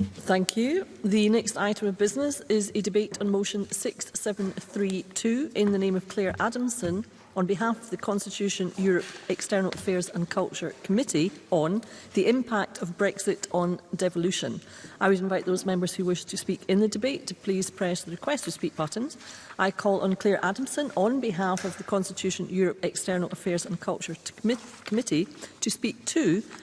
Thank you. The next item of business is a debate on motion 6732 in the name of Claire Adamson on behalf of the Constitution, Europe, External Affairs and Culture Committee on the impact of Brexit on devolution. I would invite those members who wish to speak in the debate to please press the request to speak buttons. I call on Claire Adamson on behalf of the Constitution, Europe, External Affairs and Culture Committee to speak to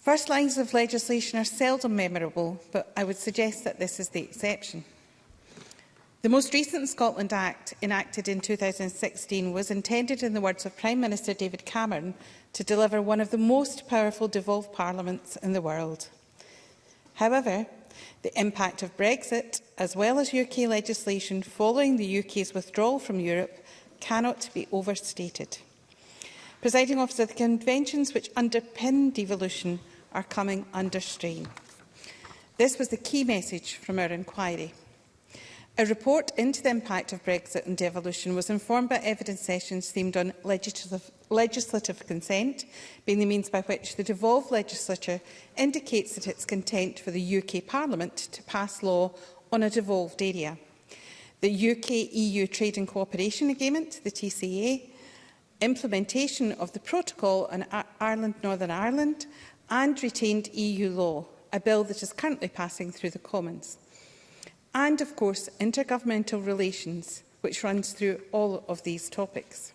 First lines of legislation are seldom memorable, but I would suggest that this is the exception. The most recent Scotland Act, enacted in 2016, was intended, in the words of Prime Minister David Cameron, to deliver one of the most powerful devolved parliaments in the world. However, the impact of Brexit, as well as UK legislation following the UK's withdrawal from Europe, cannot be overstated. Presiding officer, the conventions which underpin devolution are coming under strain. This was the key message from our inquiry. A report into the impact of Brexit and devolution was informed by evidence sessions themed on legislative, legislative consent, being the means by which the devolved legislature indicates that it's content for the UK Parliament to pass law on a devolved area. The UK-EU e Trade and Cooperation Agreement, the TCA, implementation of the Protocol on Ireland-Northern Ireland and retained EU law, a bill that is currently passing through the Commons. And of course, intergovernmental relations, which runs through all of these topics.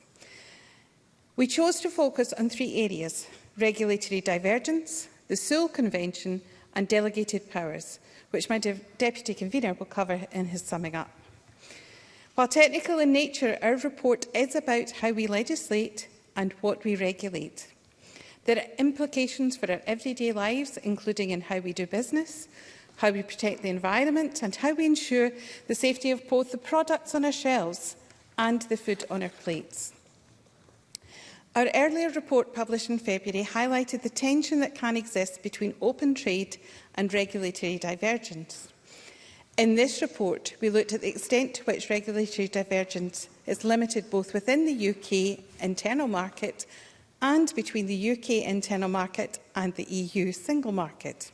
We chose to focus on three areas, regulatory divergence, the Seoul Convention and delegated powers, which my de Deputy Convener will cover in his summing up. While technical in nature, our report is about how we legislate and what we regulate. There are implications for our everyday lives, including in how we do business, how we protect the environment and how we ensure the safety of both the products on our shelves and the food on our plates. Our earlier report published in February highlighted the tension that can exist between open trade and regulatory divergence. In this report, we looked at the extent to which regulatory divergence is limited both within the UK internal market and between the UK internal market and the EU single market.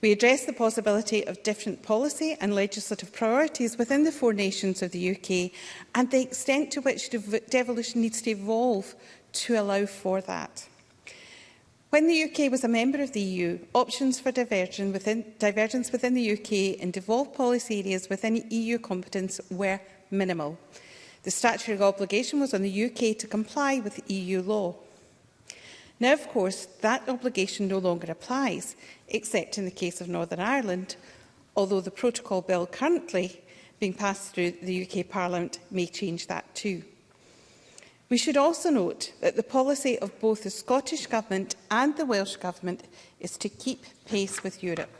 We address the possibility of different policy and legislative priorities within the four nations of the UK and the extent to which devolution needs to evolve to allow for that. When the UK was a member of the EU, options for divergence within, divergence within the UK in devolved policy areas within EU competence were minimal. The statutory obligation was on the UK to comply with EU law. Now, of course, that obligation no longer applies, except in the case of Northern Ireland, although the protocol bill currently being passed through the UK Parliament may change that too. We should also note that the policy of both the Scottish Government and the Welsh Government is to keep pace with Europe.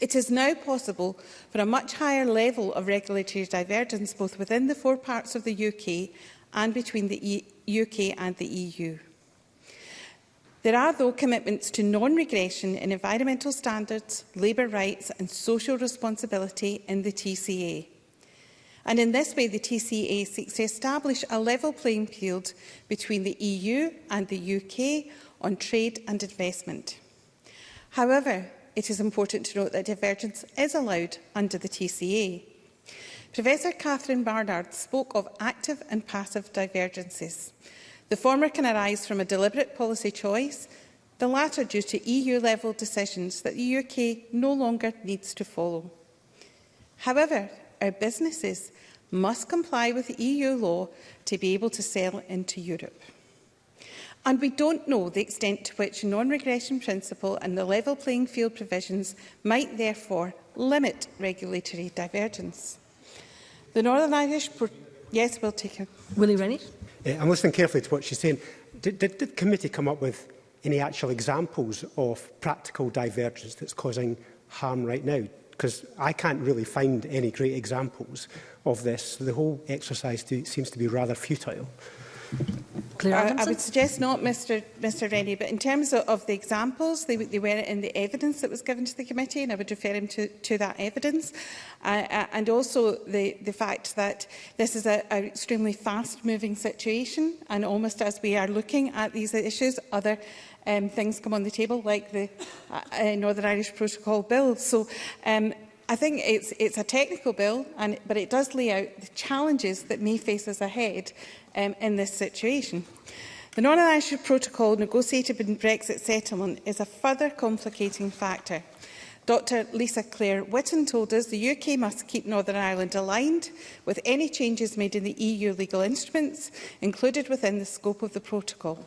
It is now possible for a much higher level of regulatory divergence both within the four parts of the UK and between the e UK and the EU. There are, though, commitments to non-regression in environmental standards, labour rights and social responsibility in the TCA. And in this way, the TCA seeks to establish a level playing field between the EU and the UK on trade and investment. However, it is important to note that divergence is allowed under the TCA. Professor Catherine Barnard spoke of active and passive divergences. The former can arise from a deliberate policy choice, the latter due to EU-level decisions that the UK no longer needs to follow. However, our businesses must comply with EU law to be able to sell into Europe and we don't know the extent to which non-regression principle and the level playing field provisions might therefore limit regulatory divergence. The Northern Irish... Yes, we'll take him. Willie Rennie. Yeah, I'm listening carefully to what she's saying. Did, did, did the committee come up with any actual examples of practical divergence that's causing harm right now? Because I can't really find any great examples of this. The whole exercise seems to be rather futile. Claire Adamson? I, I would suggest not, Mr Mr Rennie, but in terms of, of the examples, they, they were in the evidence that was given to the committee, and I would refer him to, to that evidence. Uh, and also the, the fact that this is an extremely fast-moving situation, and almost as we are looking at these issues, other um, things come on the table, like the uh, uh, Northern Irish Protocol Bill. So um, I think it's, it's a technical bill, and, but it does lay out the challenges that may face us ahead um, in this situation. The non Irish protocol negotiated in Brexit settlement is a further complicating factor. Dr Lisa Clare Whitten told us the UK must keep Northern Ireland aligned with any changes made in the EU legal instruments included within the scope of the protocol.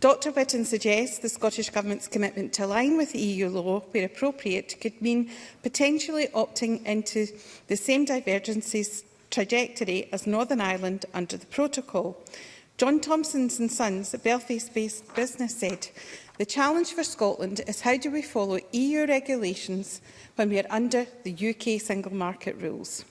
Dr Whitten suggests the Scottish Government's commitment to align with EU law where appropriate could mean potentially opting into the same divergences trajectory as Northern Ireland under the protocol. John Thompson's and Sons, a Belfast-based business, said, The challenge for Scotland is how do we follow EU regulations when we are under the UK single market rules?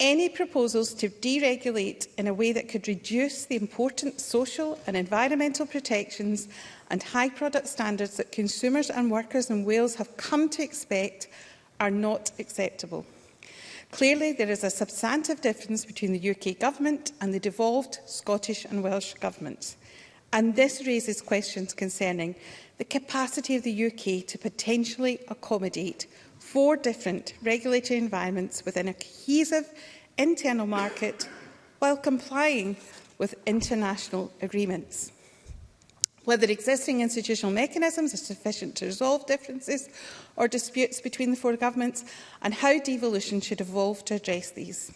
any proposals to deregulate in a way that could reduce the important social and environmental protections and high product standards that consumers and workers in Wales have come to expect are not acceptable. Clearly, there is a substantive difference between the UK Government and the devolved Scottish and Welsh Governments. And this raises questions concerning the capacity of the UK to potentially accommodate four different regulatory environments within a cohesive internal market while complying with international agreements whether existing institutional mechanisms are sufficient to resolve differences or disputes between the four governments, and how devolution should evolve to address these.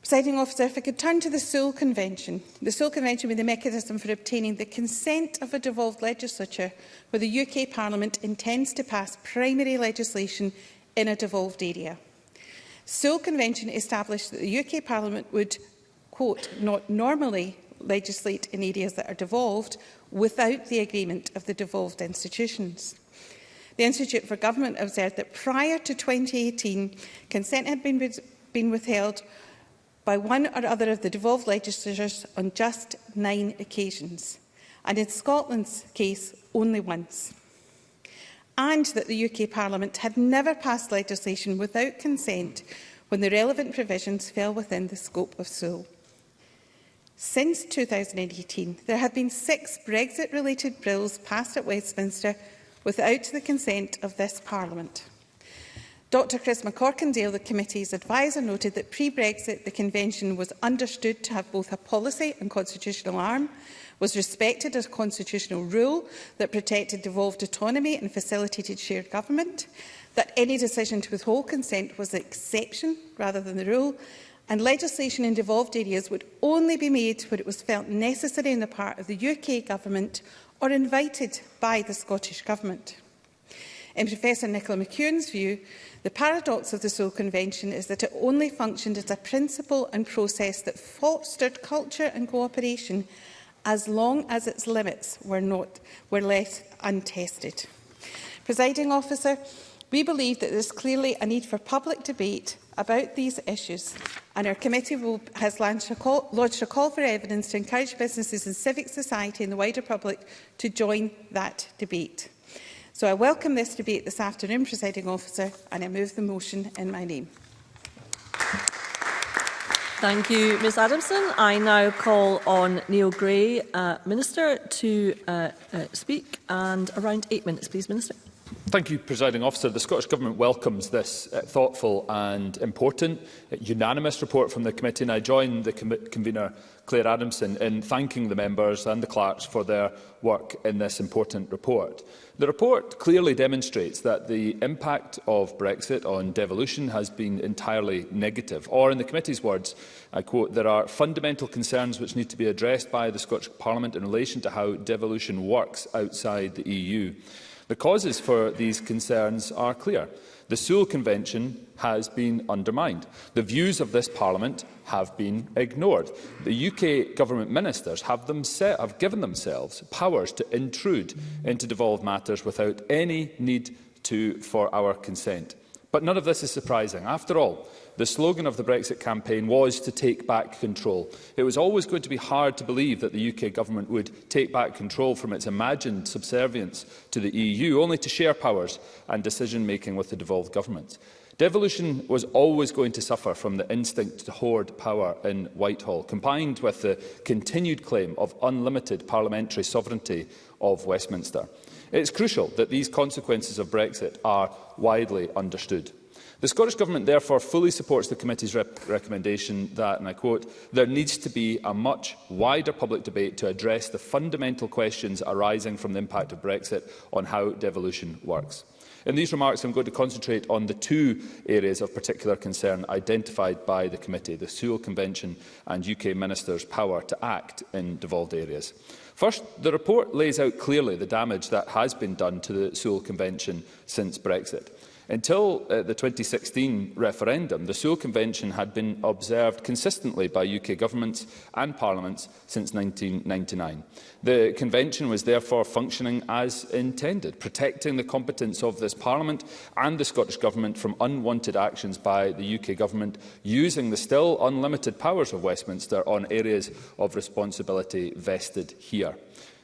Presiding officer, if I could turn to the Sewell Convention. The Sewell Convention was the mechanism for obtaining the consent of a devolved legislature where the UK Parliament intends to pass primary legislation in a devolved area. Sewell Convention established that the UK Parliament would, quote, not normally legislate in areas that are devolved without the agreement of the devolved institutions. The Institute for Government observed that prior to 2018, consent had been, been withheld by one or other of the devolved legislatures on just nine occasions, and in Scotland's case, only once. And that the UK Parliament had never passed legislation without consent when the relevant provisions fell within the scope of Sewell. Since 2018, there have been six Brexit-related bills passed at Westminster without the consent of this Parliament. Dr Chris McCorkindale, the committee's advisor, noted that pre-Brexit the Convention was understood to have both a policy and constitutional arm, was respected as a constitutional rule that protected devolved autonomy and facilitated shared government, that any decision to withhold consent was an exception rather than the rule, and legislation in devolved areas would only be made where it was felt necessary on the part of the UK Government or invited by the Scottish Government. In Professor Nicola McEwen's view, the paradox of the Seoul Convention is that it only functioned as a principle and process that fostered culture and cooperation as long as its limits were, not, were left untested. Presiding officer, we believe that there is clearly a need for public debate about these issues and our committee will, has launched a, call, launched a call for evidence to encourage businesses and civic society and the wider public to join that debate. So I welcome this debate this afternoon, presiding officer, and I move the motion in my name. Thank you, Ms Adamson. I now call on Neil Gray, uh, Minister, to uh, uh, speak. And around eight minutes, please, Minister. Thank you, Presiding Officer. The Scottish Government welcomes this uh, thoughtful and important uh, unanimous report from the committee, and I join the com convener, Claire Adamson, in thanking the members and the clerks for their work in this important report. The report clearly demonstrates that the impact of Brexit on devolution has been entirely negative, or in the committee's words, I quote, there are fundamental concerns which need to be addressed by the Scottish Parliament in relation to how devolution works outside the EU. The causes for these concerns are clear. The Sewell Convention has been undermined. The views of this Parliament have been ignored. The UK government ministers have, have given themselves powers to intrude into devolved matters without any need to, for our consent. But none of this is surprising. After all, The slogan of the Brexit campaign was to take back control. It was always going to be hard to believe that the UK government would take back control from its imagined subservience to the EU, only to share powers and decision-making with the devolved governments. Devolution was always going to suffer from the instinct to hoard power in Whitehall, combined with the continued claim of unlimited parliamentary sovereignty of Westminster. It's crucial that these consequences of Brexit are widely understood. The Scottish Government therefore fully supports the committee's rep recommendation that, and I quote, there needs to be a much wider public debate to address the fundamental questions arising from the impact of Brexit on how devolution works. In these remarks, I'm going to concentrate on the two areas of particular concern identified by the committee, the Sewell Convention and UK ministers' power to act in devolved areas. First, the report lays out clearly the damage that has been done to the Sewell Convention since Brexit. Until uh, the 2016 referendum, the Sewell Convention had been observed consistently by UK governments and parliaments since 1999. The Convention was therefore functioning as intended, protecting the competence of this Parliament and the Scottish Government from unwanted actions by the UK Government, using the still unlimited powers of Westminster on areas of responsibility vested here.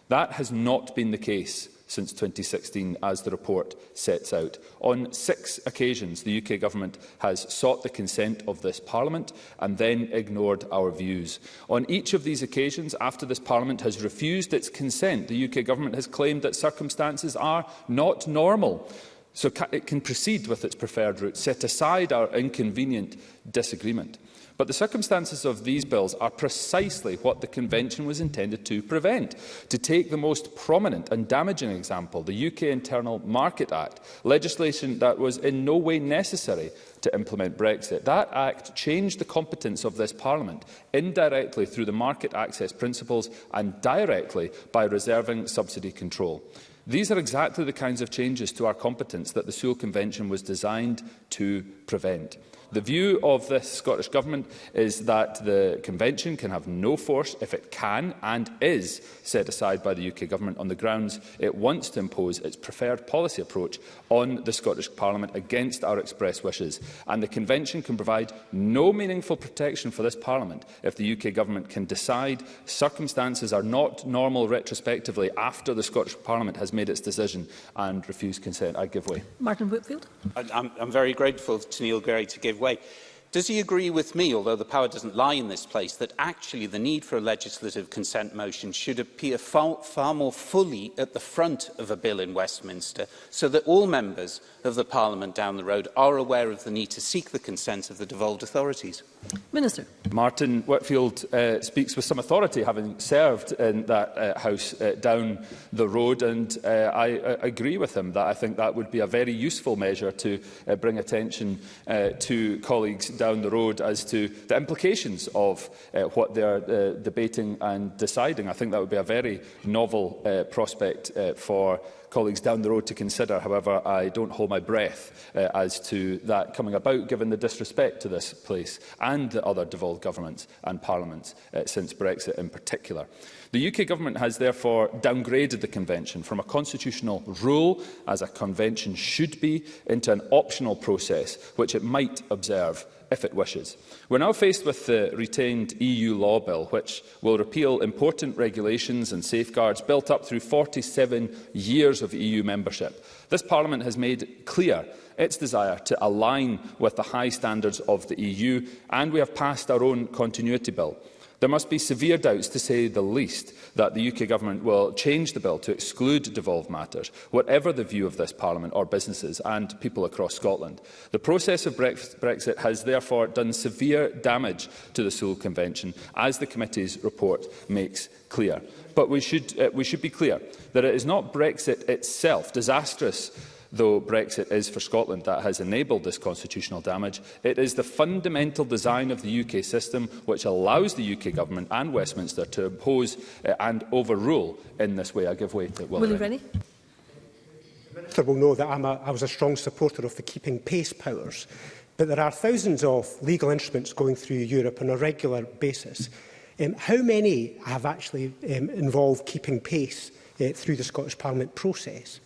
That has not been the case since 2016, as the report sets out. On six occasions, the UK Government has sought the consent of this Parliament and then ignored our views. On each of these occasions, after this Parliament has refused its consent, the UK Government has claimed that circumstances are not normal so it can proceed with its preferred route, set aside our inconvenient disagreement. But the circumstances of these bills are precisely what the Convention was intended to prevent. To take the most prominent and damaging example, the UK Internal Market Act, legislation that was in no way necessary to implement Brexit. That Act changed the competence of this Parliament indirectly through the market access principles and directly by reserving subsidy control. These are exactly the kinds of changes to our competence that the Sewell Convention was designed to prevent. The view of the Scottish Government is that the Convention can have no force if it can and is set aside by the UK Government on the grounds it wants to impose its preferred policy approach on the Scottish Parliament against our express wishes. And the Convention can provide no meaningful protection for this Parliament if the UK Government can decide circumstances are not normal retrospectively after the Scottish Parliament has made its decision and refused consent. I give way. Martin Whitfield. I'm, I'm very grateful to Neil Gray to give way. Does he agree with me, although the power doesn't lie in this place, that actually the need for a legislative consent motion should appear far, far more fully at the front of a bill in Westminster so that all members of the Parliament down the road are aware of the need to seek the consent of the devolved authorities? Minister. Martin Whitfield uh, speaks with some authority, having served in that uh, House uh, down the road, and uh, I uh, agree with him that I think that would be a very useful measure to uh, bring attention uh, to colleagues down the road as to the implications of uh, what they are uh, debating and deciding. I think that would be a very novel uh, prospect uh, for colleagues down the road to consider. However, I don't hold my breath uh, as to that coming about, given the disrespect to this place and the other devolved governments and parliaments uh, since Brexit in particular. The UK government has therefore downgraded the convention from a constitutional rule, as a convention should be, into an optional process, which it might observe if it wishes. We're now faced with the retained EU law bill, which will repeal important regulations and safeguards built up through 47 years of EU membership. This Parliament has made clear its desire to align with the high standards of the EU, and we have passed our own continuity bill. There must be severe doubts, to say the least, that the UK Government will change the bill to exclude devolved matters, whatever the view of this Parliament or businesses and people across Scotland. The process of Brexit has therefore done severe damage to the Seoul Convention, as the committee's report makes clear. But we should, uh, we should be clear that it is not Brexit itself disastrous Though Brexit is for Scotland that has enabled this constitutional damage, it is the fundamental design of the UK system which allows the UK Government and Westminster to impose eh, and overrule in this way. I give way to Will Willie Rennie. The Minister will know that I'm a, I was a strong supporter of the keeping pace powers, but there are thousands of legal instruments going through Europe on a regular basis. Um, how many have actually um, involved keeping pace uh, through the Scottish Parliament process?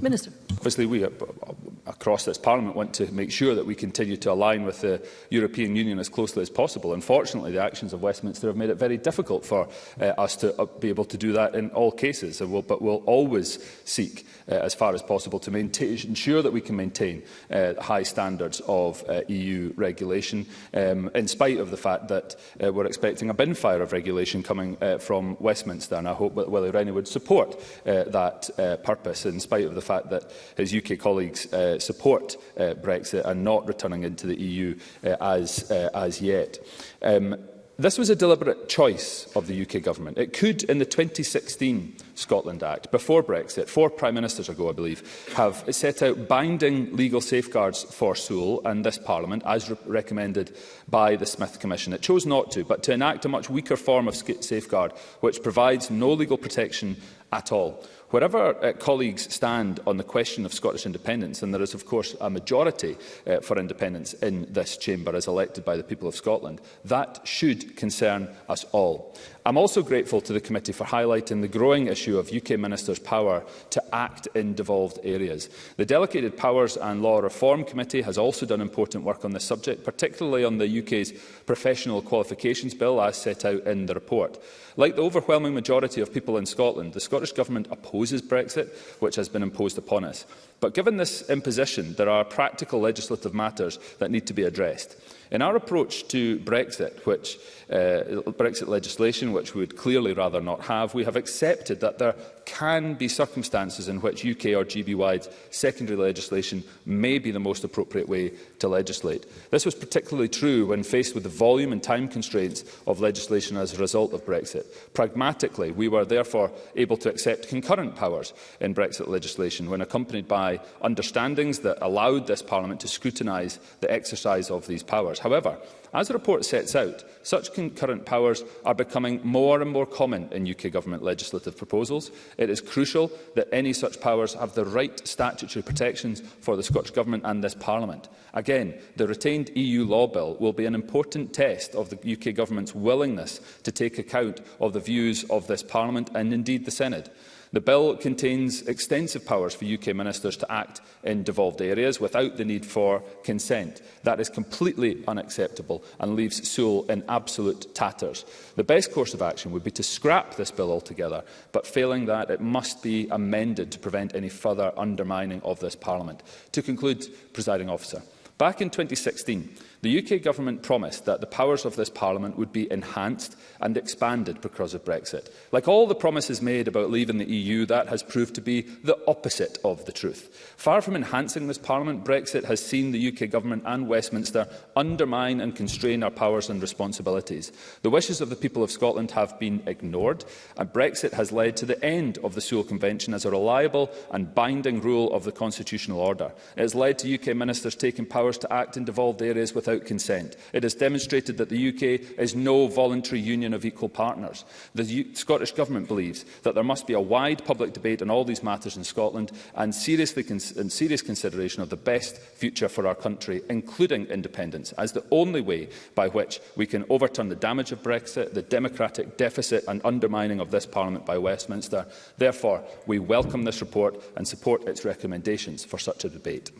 Minister. Obviously, we uh, uh, across this Parliament want to make sure that we continue to align with the European Union as closely as possible. Unfortunately, the actions of Westminster have made it very difficult for uh, us to uh, be able to do that in all cases, and we'll, but we'll always seek, uh, as far as possible, to maintain, ensure that we can maintain uh, high standards of uh, EU regulation, um, in spite of the fact that uh, we're expecting a bin fire of regulation coming uh, from Westminster, and I hope that Willie Rennie would support uh, that uh, purpose, in spite spite of the fact that his UK colleagues uh, support uh, Brexit and not returning into the EU uh, as, uh, as yet. Um, this was a deliberate choice of the UK government. It could, in the 2016 Scotland Act, before Brexit, four Prime Ministers ago, I believe, have set out binding legal safeguards for Sewell and this Parliament, as re recommended by the Smith Commission. It chose not to, but to enact a much weaker form of safeguard, which provides no legal protection at all. Wherever uh, colleagues stand on the question of Scottish independence, and there is, of course, a majority uh, for independence in this chamber as elected by the people of Scotland, that should concern us all. I'm also grateful to the committee for highlighting the growing issue of UK ministers' power to act in devolved areas. The Delegated Powers and Law Reform Committee has also done important work on this subject, particularly on the UK's Professional Qualifications Bill, as set out in the report. Like the overwhelming majority of people in Scotland, the Scottish Government opposes Brexit, which has been imposed upon us. But given this imposition, there are practical legislative matters that need to be addressed. In our approach to Brexit, which, uh, Brexit legislation, which we would clearly rather not have, we have accepted that there can be circumstances in which UK or GB-wide secondary legislation may be the most appropriate way to legislate. This was particularly true when faced with the volume and time constraints of legislation as a result of Brexit. Pragmatically, we were therefore able to accept concurrent powers in Brexit legislation when accompanied by understandings that allowed this Parliament to scrutinise the exercise of these powers. However, As the report sets out, such concurrent powers are becoming more and more common in UK Government legislative proposals. It is crucial that any such powers have the right statutory protections for the Scottish Government and this Parliament. Again, the retained EU law bill will be an important test of the UK Government's willingness to take account of the views of this Parliament and indeed the Senate. The bill contains extensive powers for UK ministers to act in devolved areas without the need for consent. That is completely unacceptable and leaves Sewell in absolute tatters. The best course of action would be to scrap this bill altogether, but failing that, it must be amended to prevent any further undermining of this Parliament. To conclude, Presiding Officer, back in 2016, The UK Government promised that the powers of this Parliament would be enhanced and expanded because of Brexit. Like all the promises made about leaving the EU, that has proved to be the opposite of the truth. Far from enhancing this Parliament, Brexit has seen the UK Government and Westminster undermine and constrain our powers and responsibilities. The wishes of the people of Scotland have been ignored, and Brexit has led to the end of the Sewell Convention as a reliable and binding rule of the constitutional order. It has led to UK ministers taking powers to act in devolved areas without without consent. It has demonstrated that the UK is no voluntary union of equal partners. The U Scottish Government believes that there must be a wide public debate on all these matters in Scotland and, seriously and serious consideration of the best future for our country, including independence, as the only way by which we can overturn the damage of Brexit, the democratic deficit and undermining of this Parliament by Westminster. Therefore, we welcome this report and support its recommendations for such a debate.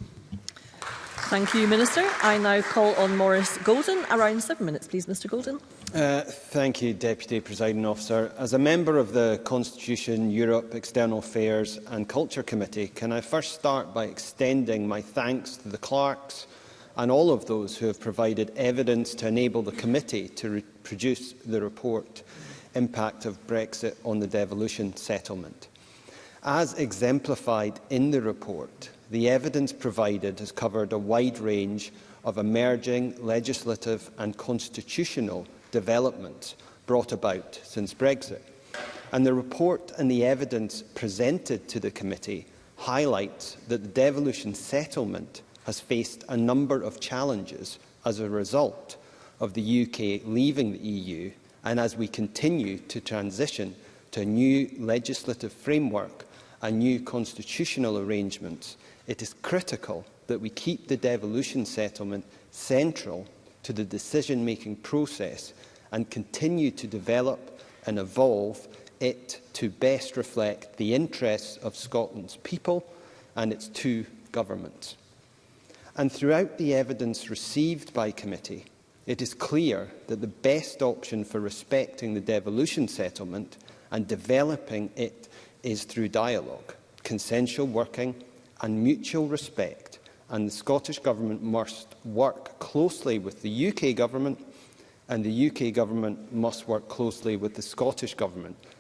Thank you, Minister. I now call on Morris Golden. Around seven minutes, please, Mr Golden. Uh, thank you, Deputy Presiding Officer. As a member of the Constitution, Europe, External Affairs and Culture Committee, can I first start by extending my thanks to the clerks and all of those who have provided evidence to enable the committee to produce the report Impact of Brexit on the Devolution Settlement. As exemplified in the report, the evidence provided has covered a wide range of emerging legislative and constitutional developments brought about since Brexit. And the report and the evidence presented to the committee highlights that the devolution settlement has faced a number of challenges as a result of the UK leaving the EU and as we continue to transition to a new legislative framework and new constitutional arrangements it is critical that we keep the devolution settlement central to the decision-making process and continue to develop and evolve it to best reflect the interests of Scotland's people and its two governments. And throughout the evidence received by committee, it is clear that the best option for respecting the devolution settlement and developing it is through dialogue, consensual working and mutual respect, and the Scottish Government must work closely with the UK Government, and the UK Government must work closely with the Scottish Government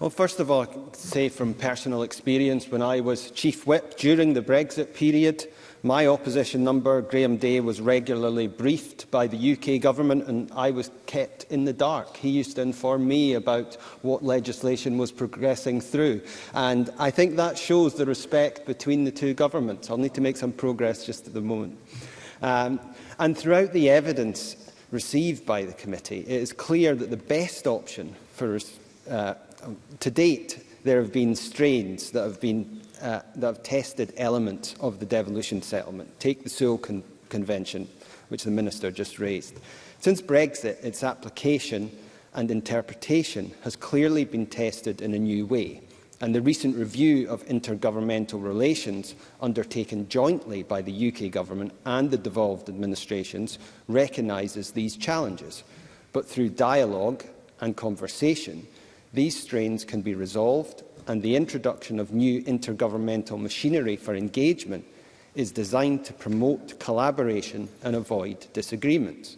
Well, first of all, I say from personal experience, when I was Chief Whip during the Brexit period, My opposition number, Graham Day, was regularly briefed by the UK government and I was kept in the dark. He used to inform me about what legislation was progressing through. And I think that shows the respect between the two governments. I'll need to make some progress just at the moment. Um, and throughout the evidence received by the committee, it is clear that the best option for, uh, to date, there have been strains that have been uh, that have tested elements of the devolution settlement. Take the Sewell Con Convention, which the Minister just raised. Since Brexit, its application and interpretation has clearly been tested in a new way, and the recent review of intergovernmental relations undertaken jointly by the UK Government and the devolved administrations recognises these challenges. But through dialogue and conversation, these strains can be resolved and the introduction of new intergovernmental machinery for engagement is designed to promote collaboration and avoid disagreements.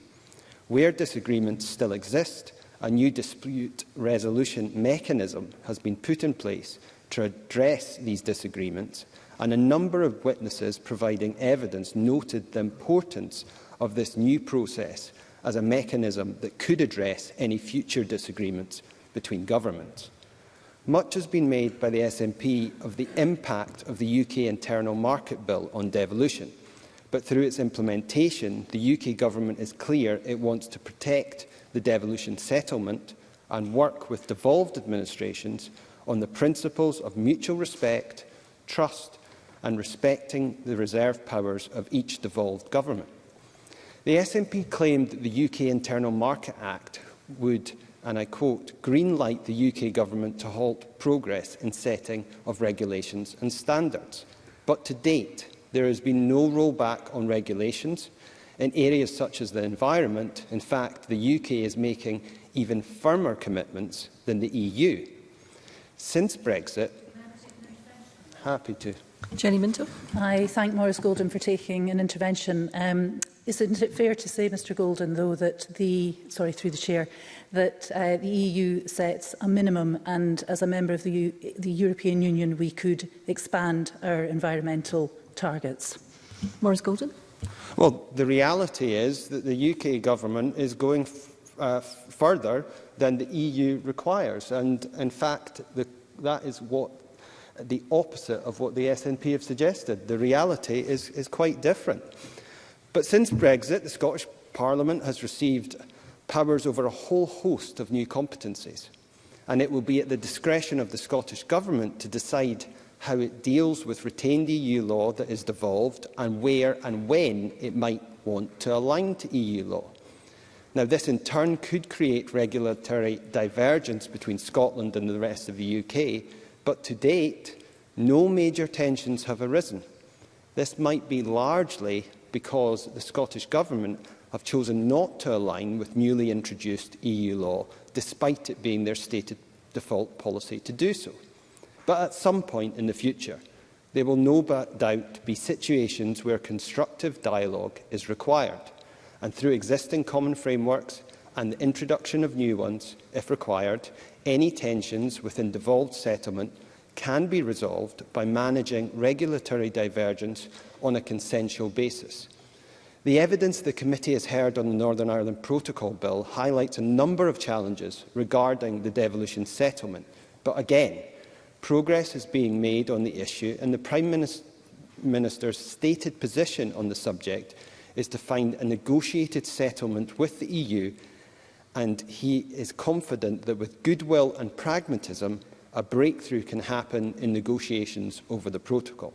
Where disagreements still exist, a new dispute resolution mechanism has been put in place to address these disagreements, and a number of witnesses providing evidence noted the importance of this new process as a mechanism that could address any future disagreements between governments. Much has been made by the SNP of the impact of the UK Internal Market Bill on devolution, but through its implementation, the UK Government is clear it wants to protect the devolution settlement and work with devolved administrations on the principles of mutual respect, trust and respecting the reserve powers of each devolved government. The SNP claimed that the UK Internal Market Act would and I quote, greenlight the UK government to halt progress in setting of regulations and standards. But to date, there has been no rollback on regulations in areas such as the environment. In fact, the UK is making even firmer commitments than the EU. Since Brexit, happy to. Jenny Minto. I thank Morris Golden for taking an intervention. Um, isn't it fair to say, Mr Golden, though, that the, sorry, through the chair, that uh, the EU sets a minimum and as a member of the, U the European Union we could expand our environmental targets? Morris Golden. Well, the reality is that the UK government is going uh, further than the EU requires. And in fact, the, that is what the opposite of what the SNP have suggested. The reality is, is quite different. But since Brexit, the Scottish Parliament has received powers over a whole host of new competencies, and it will be at the discretion of the Scottish Government to decide how it deals with retained EU law that is devolved and where and when it might want to align to EU law. Now, this in turn could create regulatory divergence between Scotland and the rest of the UK, but to date, no major tensions have arisen. This might be largely because the Scottish Government have chosen not to align with newly introduced EU law, despite it being their stated default policy to do so. But at some point in the future, there will no doubt be situations where constructive dialogue is required, and through existing common frameworks, and the introduction of new ones, if required, any tensions within devolved settlement can be resolved by managing regulatory divergence on a consensual basis. The evidence the committee has heard on the Northern Ireland Protocol Bill highlights a number of challenges regarding the devolution settlement, but again, progress is being made on the issue and the Prime Minister's stated position on the subject is to find a negotiated settlement with the EU and he is confident that with goodwill and pragmatism, a breakthrough can happen in negotiations over the protocol.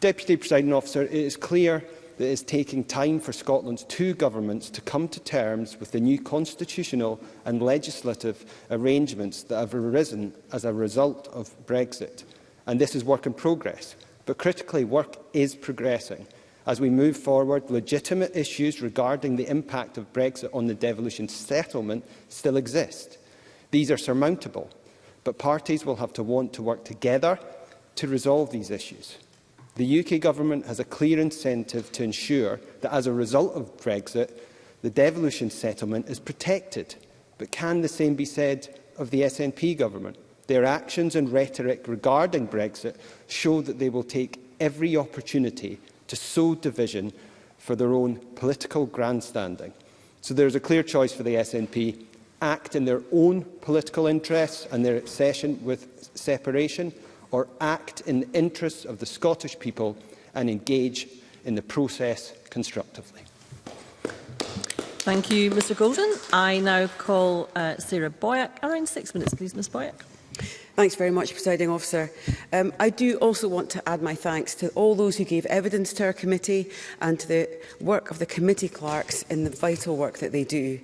Deputy Presiding Officer, it is clear that it is taking time for Scotland's two governments to come to terms with the new constitutional and legislative arrangements that have arisen as a result of Brexit. And this is work in progress. But critically, work is progressing. As we move forward, legitimate issues regarding the impact of Brexit on the devolution settlement still exist. These are surmountable, but parties will have to want to work together to resolve these issues. The UK Government has a clear incentive to ensure that as a result of Brexit, the devolution settlement is protected. But can the same be said of the SNP Government? Their actions and rhetoric regarding Brexit show that they will take every opportunity to sow division for their own political grandstanding. So there is a clear choice for the SNP act in their own political interests and their obsession with separation, or act in the interests of the Scottish people and engage in the process constructively. Thank you, Mr Golden. I now call uh, Sarah Boyack. Around six minutes, please, Ms Boyack. Thanks very much, Presiding Officer. Um, I do also want to add my thanks to all those who gave evidence to our committee and to the work of the committee clerks in the vital work that they do.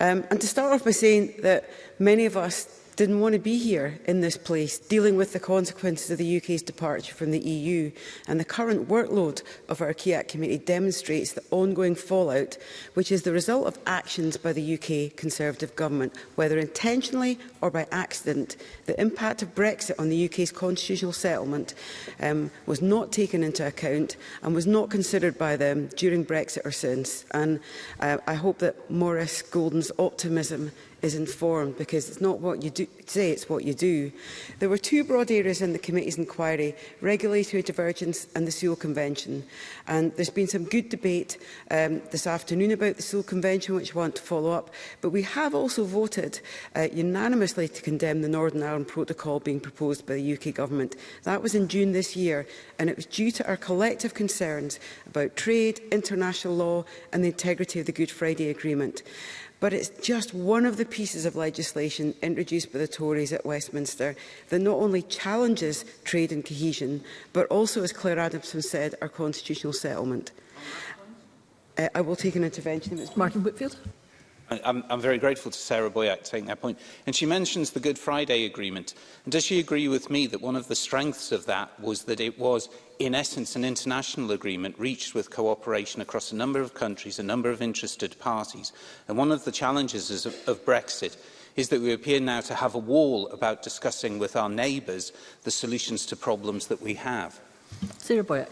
Um, and to start off by saying that many of us didn't want to be here in this place, dealing with the consequences of the UK's departure from the EU. And the current workload of our KIAC committee demonstrates the ongoing fallout, which is the result of actions by the UK Conservative government, whether intentionally or by accident. The impact of Brexit on the UK's constitutional settlement um, was not taken into account and was not considered by them during Brexit or since. And uh, I hope that Maurice Golden's optimism is informed because it's not what you do say, it's what you do. There were two broad areas in the committee's inquiry, regulatory divergence and the Seoul Convention. And there's been some good debate um, this afternoon about the Seoul Convention, which I want to follow up. But we have also voted uh, unanimously to condemn the Northern Ireland Protocol being proposed by the UK Government. That was in June this year, and it was due to our collective concerns about trade, international law and the integrity of the Good Friday Agreement but it's just one of the pieces of legislation introduced by the Tories at Westminster that not only challenges trade and cohesion, but also, as Claire Adamson said, our constitutional settlement. Uh, I will take an intervention. Martin Whitfield. I'm, I'm very grateful to Sarah Boyack taking that point. And she mentions the Good Friday Agreement. And does she agree with me that one of the strengths of that was that it was, in essence, an international agreement reached with cooperation across a number of countries, a number of interested parties? And one of the challenges of, of Brexit is that we appear now to have a wall about discussing with our neighbours the solutions to problems that we have. Sarah Boyack.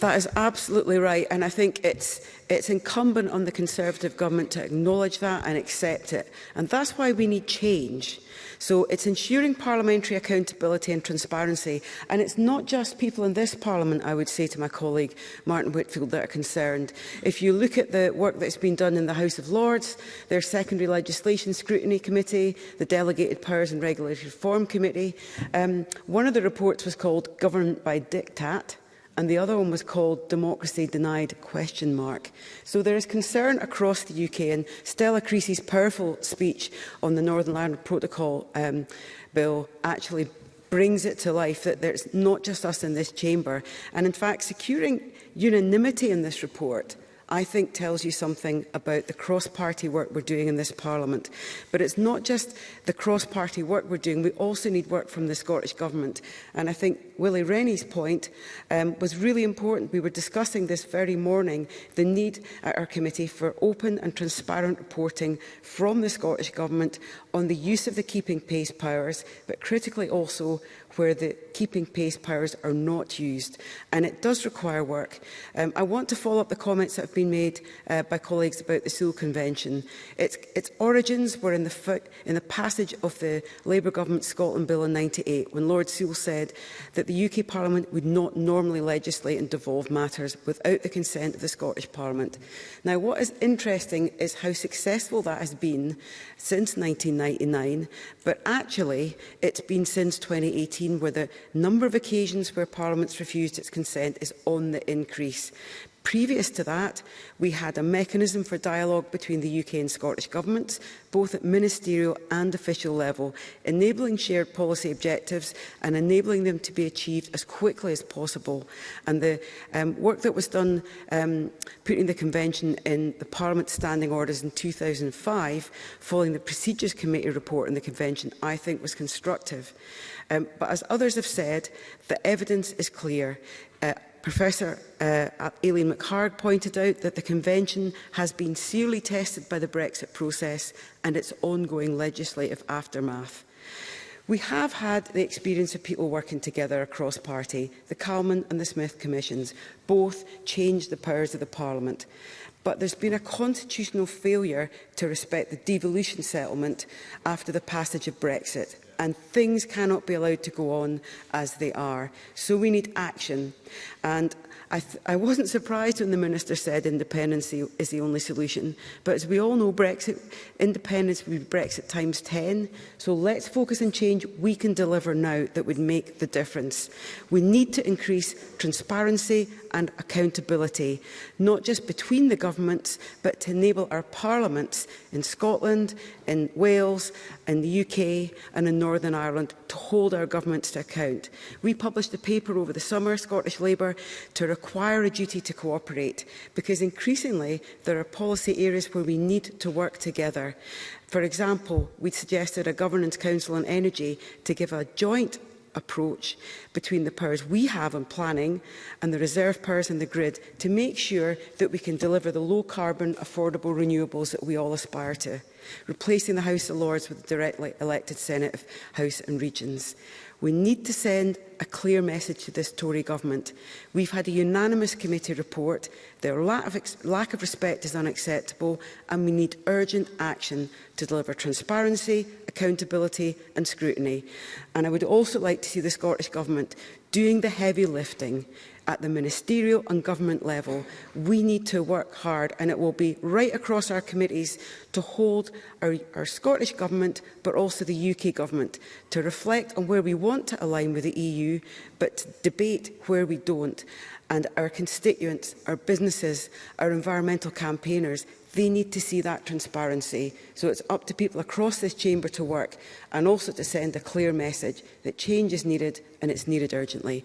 That is absolutely right. And I think it's, it's incumbent on the Conservative government to acknowledge that and accept it. And that's why we need change. So it's ensuring parliamentary accountability and transparency. And it's not just people in this parliament, I would say to my colleague Martin Whitfield, that are concerned. If you look at the work that's been done in the House of Lords, their secondary legislation scrutiny committee, the delegated powers and regulatory reform committee, um, one of the reports was called Governed by Diktat and the other one was called Democracy Denied question mark. So there is concern across the UK and Stella Creasy's powerful speech on the Northern Ireland Protocol um, bill actually brings it to life that there's not just us in this chamber. And in fact, securing unanimity in this report I think tells you something about the cross-party work we're doing in this Parliament. But it's not just the cross-party work we're doing, we also need work from the Scottish Government. And I think Willie Rennie's point um, was really important. We were discussing this very morning, the need at our committee for open and transparent reporting from the Scottish Government on the use of the keeping pace powers, but critically also where the keeping pace powers are not used. And it does require work. Um, I want to follow up the comments that have been made uh, by colleagues about the Seoul Convention. Its, its origins were in the, in the passage of the Labour Government Scotland Bill in 98, when Lord Sewell said that the UK Parliament would not normally legislate and devolve matters without the consent of the Scottish Parliament. Now, what is interesting is how successful that has been since 1999, but actually it's been since 2018 2018, where the number of occasions where Parliament's refused its consent is on the increase. Previous to that, we had a mechanism for dialogue between the UK and Scottish governments, both at ministerial and official level, enabling shared policy objectives and enabling them to be achieved as quickly as possible. And the um, work that was done um, putting the convention in the Parliament Standing Orders in 2005, following the Procedures Committee report on the convention, I think was constructive. Um, but as others have said, the evidence is clear. Uh, Professor uh, uh Aileen McHard pointed out that the Convention has been severely tested by the Brexit process and its ongoing legislative aftermath. We have had the experience of people working together across party. The Calman and the Smith Commissions both changed the powers of the Parliament. But there's been a constitutional failure to respect the devolution settlement after the passage of Brexit and things cannot be allowed to go on as they are. So we need action. And I, I wasn't surprised when the Minister said independence is the only solution. But as we all know, Brexit independence would be Brexit times 10. So let's focus on change we can deliver now that would make the difference. We need to increase transparency and accountability, not just between the governments, but to enable our parliaments in Scotland, in Wales in the UK and in Northern Ireland to hold our governments to account. We published a paper over the summer, Scottish Labour, to require a duty to cooperate because increasingly there are policy areas where we need to work together. For example, we suggested a Governance Council on Energy to give a joint approach between the powers we have on planning and the reserve powers in the grid to make sure that we can deliver the low carbon, affordable renewables that we all aspire to, replacing the House of Lords with a directly elected Senate of House and Regions. We need to send a clear message to this Tory government. We've had a unanimous committee report. Their lack of, lack of respect is unacceptable and we need urgent action to deliver transparency, accountability and scrutiny. And I would also like to see the Scottish Government doing the heavy lifting at the ministerial and government level. We need to work hard and it will be right across our committees to hold our, our Scottish Government but also the UK Government to reflect on where we want to align with the EU but to debate where we don't and our constituents, our businesses, our environmental campaigners They need to see that transparency. So it's up to people across this chamber to work and also to send a clear message that change is needed and it's needed urgently.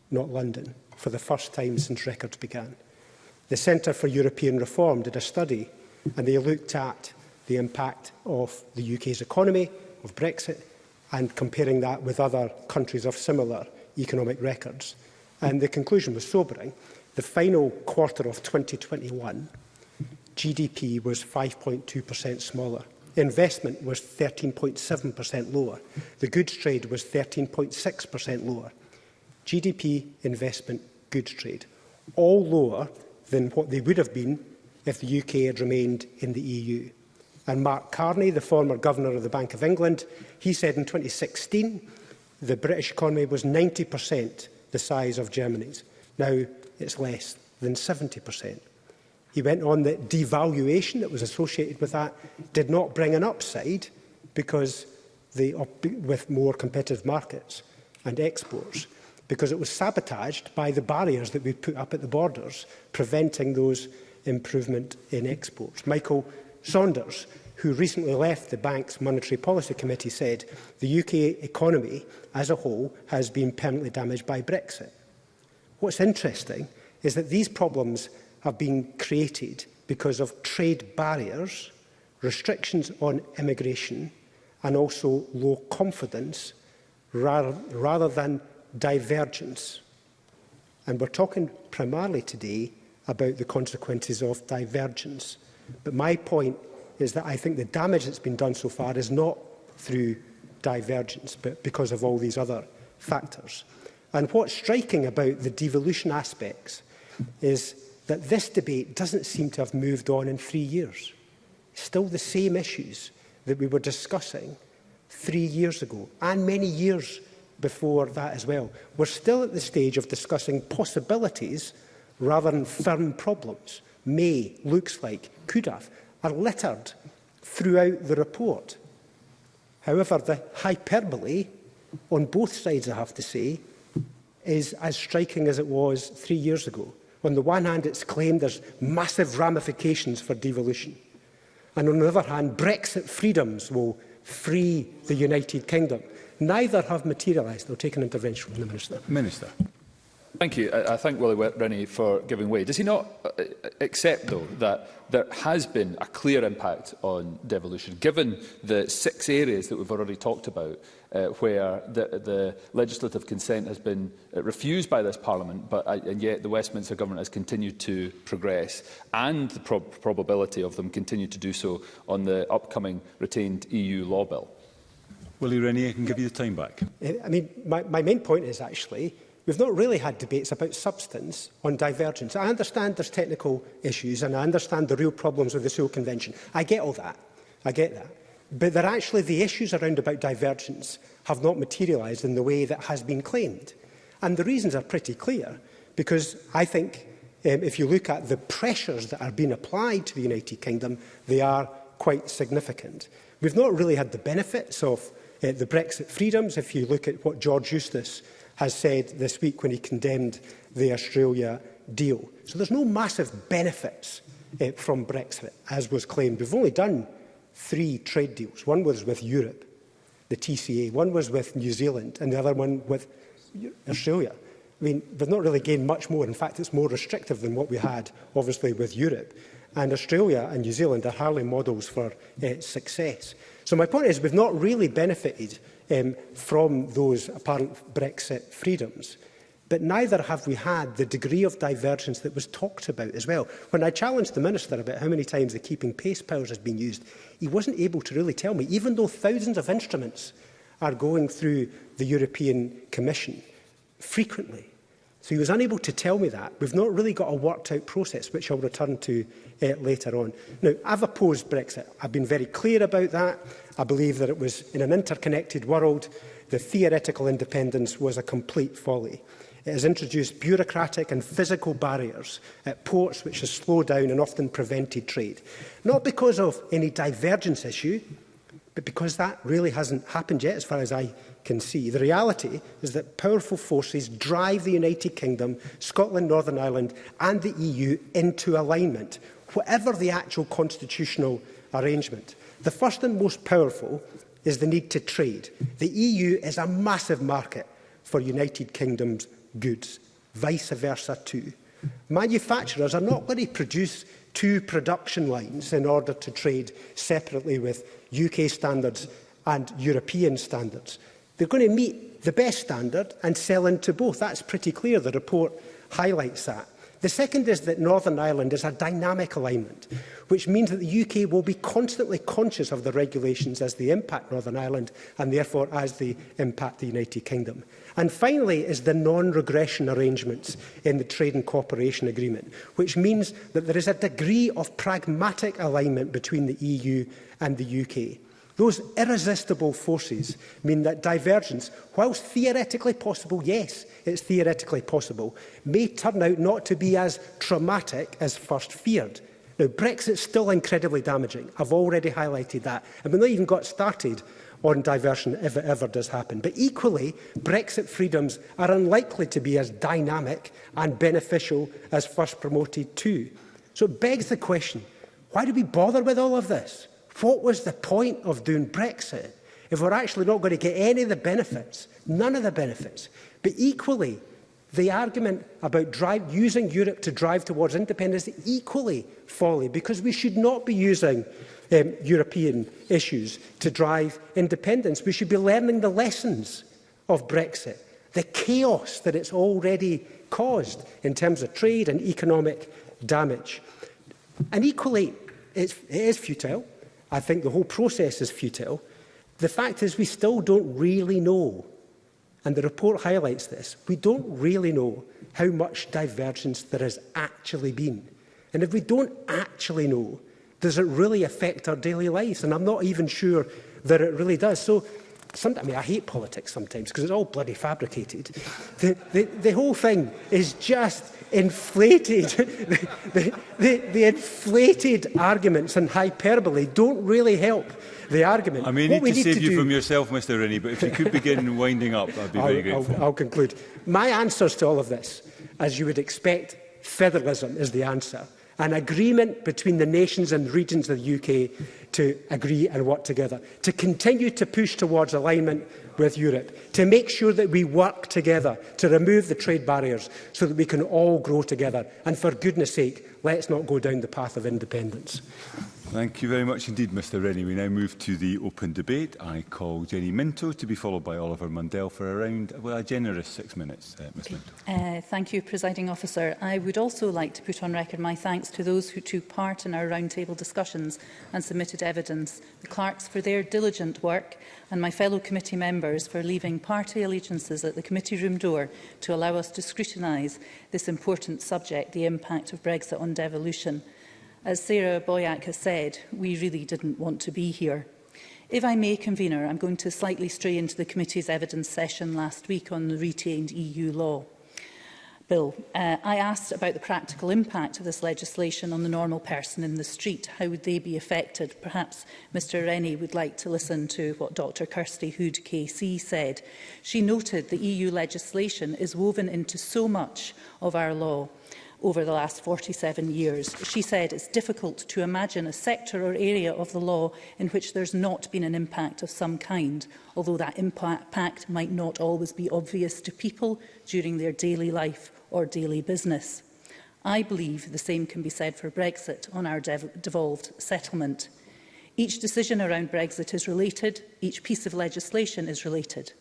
not London, for the first time since records began. The Centre for European Reform did a study and they looked at the impact of the UK's economy, of Brexit, and comparing that with other countries of similar economic records. And the conclusion was sobering. The final quarter of 2021 GDP was 5.2% smaller. Investment was 13.7% lower. The goods trade was 13.6% lower. GDP, investment, goods trade, all lower than what they would have been if the UK had remained in the EU. And Mark Carney, the former governor of the Bank of England, he said in 2016 the British economy was 90% the size of Germany's. Now it's less than 70%. He went on that devaluation that was associated with that did not bring an upside because the, with more competitive markets and exports, because it was sabotaged by the barriers that we put up at the borders, preventing those improvement in exports. Michael Saunders, who recently left the bank's Monetary Policy Committee, said the UK economy as a whole has been permanently damaged by Brexit. What's interesting is that these problems have been created because of trade barriers, restrictions on immigration and also low confidence rather, rather than divergence. And we're talking primarily today about the consequences of divergence. But my point is that I think the damage that's been done so far is not through divergence, but because of all these other factors. And what's striking about the devolution aspects is that this debate doesn't seem to have moved on in three years. Still the same issues that we were discussing three years ago and many years before that as well. We're still at the stage of discussing possibilities rather than firm problems. May, looks like, could have, are littered throughout the report. However, the hyperbole on both sides, I have to say, is as striking as it was three years ago. On the one hand, it's claimed there's massive ramifications for devolution. And on the other hand, Brexit freedoms will free the United Kingdom. Neither have materialised. They'll take an intervention from the Minister. Minister. Thank you. I, I thank Willie Rennie for giving way. Does he not uh, uh, accept, though, that there has been a clear impact on devolution, given the six areas that we've already talked about, uh, where the, the legislative consent has been uh, refused by this Parliament, but uh, and yet the Westminster Government has continued to progress, and the prob probability of them continue to do so on the upcoming retained EU law bill? Willie Rennie, I can give you the time back. Eh, I mean, my, my main point is actually We've not really had debates about substance on divergence. I understand there's technical issues and I understand the real problems with the Seoul Convention. I get all that. I get that but that actually the issues around about divergence have not materialised in the way that has been claimed. And the reasons are pretty clear, because I think um, if you look at the pressures that are being applied to the United Kingdom, they are quite significant. We've not really had the benefits of uh, the Brexit freedoms. If you look at what George Eustace has said this week when he condemned the Australia deal. So there's no massive benefits uh, from Brexit, as was claimed. We've only done three trade deals. One was with Europe, the TCA, one was with New Zealand, and the other one with Australia. I mean, they've not really gained much more. In fact, it's more restrictive than what we had, obviously, with Europe. And Australia and New Zealand are hardly models for uh, success. So my point is we've not really benefited um, from those apparent Brexit freedoms. But neither have we had the degree of divergence that was talked about as well. When I challenged the Minister about how many times the keeping pace powers has been used, he wasn't able to really tell me, even though thousands of instruments are going through the European Commission frequently. So he was unable to tell me that. We've not really got a worked out process, which I'll return to uh, later on. Now, I've opposed Brexit. I've been very clear about that. I believe that it was in an interconnected world, the theoretical independence was a complete folly. It has introduced bureaucratic and physical barriers at ports which has slowed down and often prevented trade. Not because of any divergence issue, but because that really hasn't happened yet as far as I can see. The reality is that powerful forces drive the United Kingdom, Scotland, Northern Ireland and the EU into alignment, whatever the actual constitutional arrangement. The first and most powerful is the need to trade. The EU is a massive market for United Kingdom's goods, vice versa too. Manufacturers are not going to produce two production lines in order to trade separately with UK standards and European standards. They're going to meet the best standard and sell into both. That's pretty clear. The report highlights that. The second is that Northern Ireland is a dynamic alignment, which means that the UK will be constantly conscious of the regulations as they impact Northern Ireland and therefore as they impact the United Kingdom. And finally is the non-regression arrangements in the Trade and Cooperation Agreement, which means that there is a degree of pragmatic alignment between the EU and the UK. Those irresistible forces mean that divergence, whilst theoretically possible, yes, it's theoretically possible, may turn out not to be as traumatic as first feared. Now, Brexit's still incredibly damaging. I've already highlighted that. And we've not even got started on diversion if it ever does happen. But equally, Brexit freedoms are unlikely to be as dynamic and beneficial as first promoted too. So it begs the question, why do we bother with all of this? What was the point of doing Brexit if we're actually not going to get any of the benefits, none of the benefits? But equally, the argument about drive, using Europe to drive towards independence is equally folly because we should not be using um, European issues to drive independence. We should be learning the lessons of Brexit, the chaos that it's already caused in terms of trade and economic damage. And equally, it's, it is futile. I think the whole process is futile. The fact is we still don't really know, and the report highlights this, we don't really know how much divergence there has actually been. And if we don't actually know does it really affect our daily lives? And I'm not even sure that it really does. So, some, I mean, I hate politics sometimes because it's all bloody fabricated. The, the, the whole thing is just inflated. the, the, the, the inflated arguments and hyperbole don't really help the argument. I may need to save to you do... from yourself, Mr Rennie, but if you could begin winding up, I'd be I'll, very grateful. I'll, I'll conclude. My answers to all of this, as you would expect, federalism is the answer an agreement between the nations and regions of the UK to agree and work together, to continue to push towards alignment with Europe, to make sure that we work together to remove the trade barriers so that we can all grow together. And for goodness sake, let's not go down the path of independence. Thank you very much indeed, Mr Rennie. We now move to the open debate. I call Jenny Minto to be followed by Oliver Mundell for around well, a generous six minutes, uh, Ms Minto. Uh, thank you, Presiding Officer. I would also like to put on record my thanks to those who took part in our roundtable discussions and submitted evidence, the clerks for their diligent work and my fellow committee members for leaving party allegiances at the committee room door to allow us to scrutinise this important subject, the impact of Brexit on devolution. As Sarah Boyack has said, we really didn't want to be here. If I may, Convener, I'm going to slightly stray into the committee's evidence session last week on the retained EU law. Bill, uh, I asked about the practical impact of this legislation on the normal person in the street. How would they be affected? Perhaps Mr Rennie would like to listen to what Dr Kirsty Hood KC said. She noted that EU legislation is woven into so much of our law over the last 47 years. She said it's difficult to imagine a sector or area of the law in which there's not been an impact of some kind, although that impact might not always be obvious to people during their daily life or daily business. I believe the same can be said for Brexit on our dev devolved settlement. Each decision around Brexit is related, each piece of legislation is related.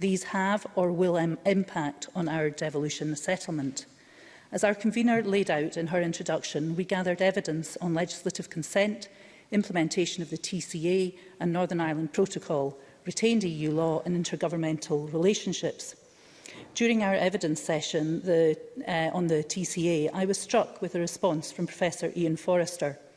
These have or will impact on our devolution settlement. As our convener laid out in her introduction, we gathered evidence on legislative consent, implementation of the TCA and Northern Ireland Protocol, retained EU law and intergovernmental relationships. During our evidence session the, uh, on the TCA, I was struck with a response from Professor Ian Forrester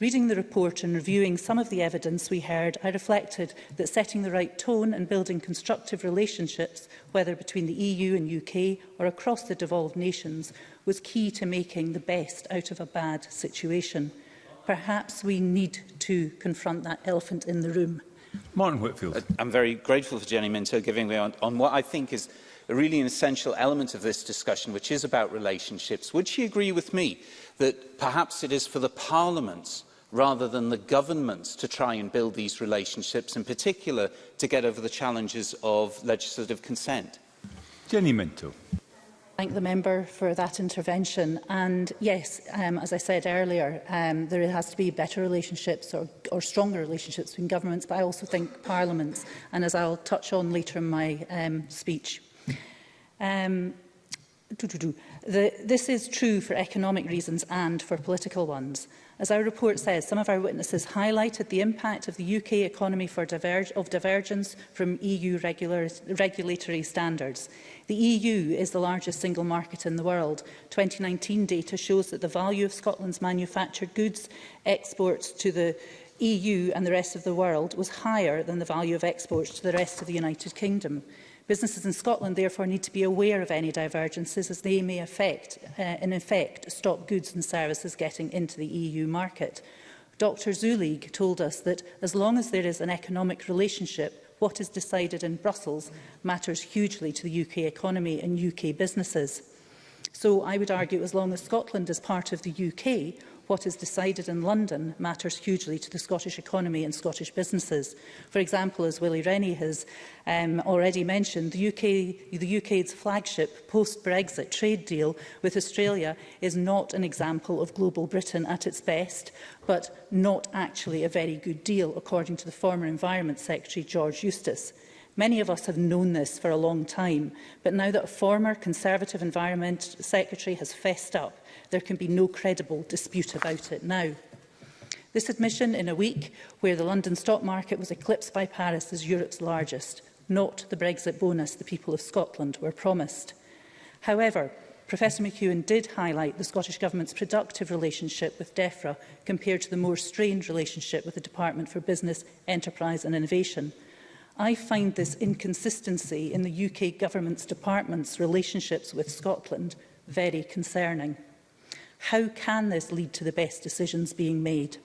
Reading the report and reviewing some of the evidence we heard, I reflected that setting the right tone and building constructive relationships, whether between the EU and UK or across the devolved nations, was key to making the best out of a bad situation. Perhaps we need to confront that elephant in the room. Martin Whitfield. Uh, I'm very grateful for Jenny Minto giving me on, on what I think is a really an essential element of this discussion, which is about relationships. Would she agree with me that perhaps it is for the parliaments rather than the governments to try and build these relationships, in particular to get over the challenges of legislative consent. Jenny Minto. Thank the member for that intervention. And yes, um, as I said earlier, um, there has to be better relationships or, or stronger relationships between governments, but I also think parliaments, and as I'll touch on later in my um, speech. Um, do, do, do. The, this is true for economic reasons and for political ones. As our report says, some of our witnesses highlighted the impact of the UK economy for diverge of divergence from EU regular regulatory standards. The EU is the largest single market in the world. 2019 data shows that the value of Scotland's manufactured goods exports to the EU and the rest of the world was higher than the value of exports to the rest of the United Kingdom. Businesses in Scotland therefore need to be aware of any divergences as they may affect, uh, in effect stop goods and services getting into the EU market. Dr Zulig told us that as long as there is an economic relationship, what is decided in Brussels matters hugely to the UK economy and UK businesses. So I would argue as long as Scotland is part of the UK, what is decided in London matters hugely to the Scottish economy and Scottish businesses. For example, as Willie Rennie has um, already mentioned, the, UK, the UK's flagship post-Brexit trade deal with Australia is not an example of global Britain at its best, but not actually a very good deal, according to the former Environment Secretary George Eustace. Many of us have known this for a long time, but now that a former Conservative Environment Secretary has fessed up, There can be no credible dispute about it now. This admission in a week where the London stock market was eclipsed by Paris as Europe's largest, not the Brexit bonus the people of Scotland were promised. However, Professor McEwen did highlight the Scottish Government's productive relationship with DEFRA compared to the more strained relationship with the Department for Business, Enterprise and Innovation. I find this inconsistency in the UK Government's department's relationships with Scotland very concerning. How can this lead to the best decisions being made?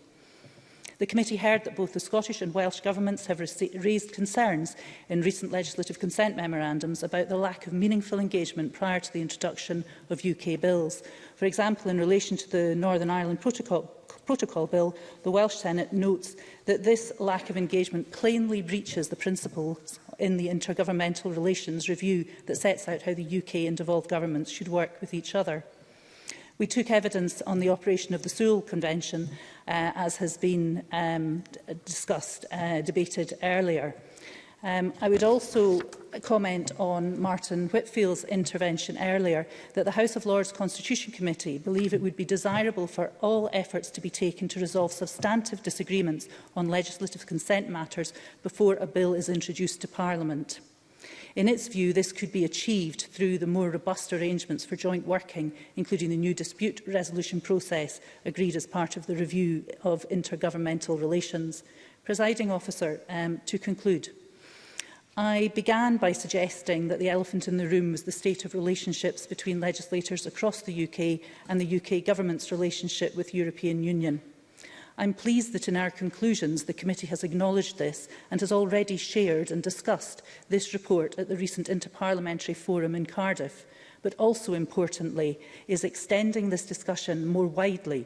The committee heard that both the Scottish and Welsh governments have raised concerns in recent legislative consent memorandums about the lack of meaningful engagement prior to the introduction of UK bills. For example, in relation to the Northern Ireland Protocol, Protocol Bill, the Welsh Senate notes that this lack of engagement plainly breaches the principles in the Intergovernmental Relations Review that sets out how the UK and devolved governments should work with each other. We took evidence on the operation of the Sewell Convention, uh, as has been um, uh, discussed, uh, debated earlier. Um, I would also comment on Martin Whitfield's intervention earlier that the House of Lords Constitution Committee believe it would be desirable for all efforts to be taken to resolve substantive disagreements on legislative consent matters before a bill is introduced to Parliament. In its view, this could be achieved through the more robust arrangements for joint working, including the new dispute resolution process agreed as part of the review of intergovernmental relations. Presiding officer, um, to conclude, I began by suggesting that the elephant in the room was the state of relationships between legislators across the UK and the UK government's relationship with European Union. I'm pleased that in our conclusions the committee has acknowledged this and has already shared and discussed this report at the recent Interparliamentary Forum in Cardiff, but also importantly is extending this discussion more widely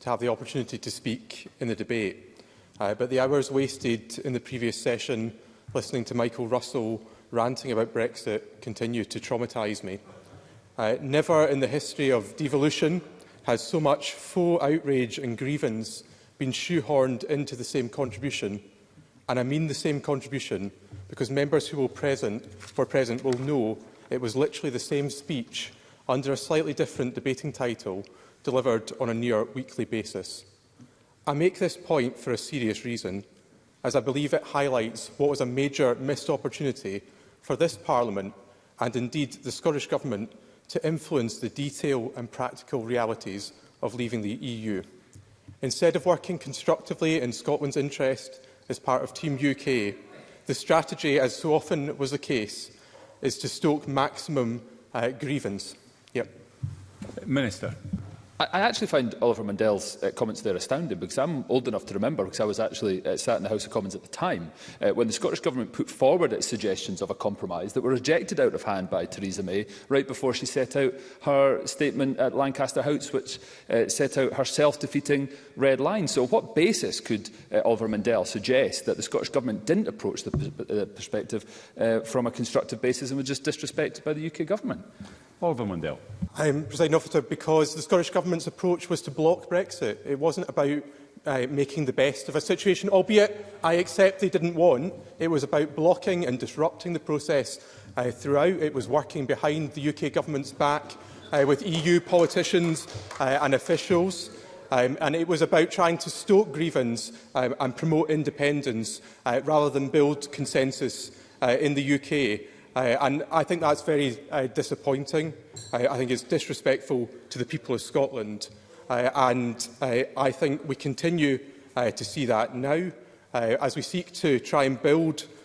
to have the opportunity to speak in the debate. Uh, but the hours wasted in the previous session listening to Michael Russell ranting about Brexit continue to traumatise me. Uh, never in the history of devolution has so much faux outrage and grievance been shoehorned into the same contribution, and I mean the same contribution, because members who will present, for present will know it was literally the same speech under a slightly different debating title delivered on a near weekly basis. I make this point for a serious reason, as I believe it highlights what was a major missed opportunity for this Parliament and indeed the Scottish Government to influence the detail and practical realities of leaving the EU. Instead of working constructively in Scotland's interest as part of Team UK, the strategy, as so often was the case, is to stoke maximum uh, grievance. Yep. Minister. I, I actually find Oliver Mundell's uh, comments there astounding because I'm old enough to remember because I was actually uh, sat in the House of Commons at the time uh, when the Scottish Government put forward its suggestions of a compromise that were rejected out of hand by Theresa May right before she set out her statement at Lancaster House which uh, set out her self-defeating red line. So what basis could uh, Oliver Mundell suggest that the Scottish Government didn't approach the uh, perspective uh, from a constructive basis and was just disrespected by the UK Government? Oliver Mundell. I'm, President Officer, because the Scottish Government government's approach was to block Brexit. It wasn't about uh, making the best of a situation, albeit I accept they didn't want. It was about blocking and disrupting the process uh, throughout. It was working behind the UK government's back uh, with EU politicians uh, and officials. Um, and it was about trying to stoke grievance um, and promote independence uh, rather than build consensus uh, in the UK. Uh, and I think that's very uh, disappointing. Uh, I think it's disrespectful to the people of Scotland. Uh, and uh, I think we continue uh, to see that now uh, as we seek to try and build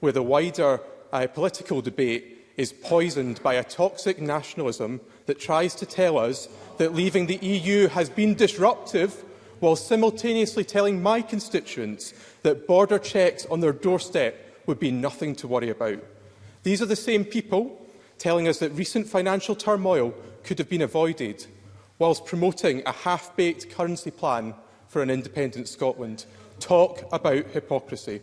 where the wider uh, political debate is poisoned by a toxic nationalism that tries to tell us that leaving the EU has been disruptive while simultaneously telling my constituents that border checks on their doorstep would be nothing to worry about. These are the same people telling us that recent financial turmoil could have been avoided whilst promoting a half-baked currency plan for an independent Scotland. Talk about hypocrisy.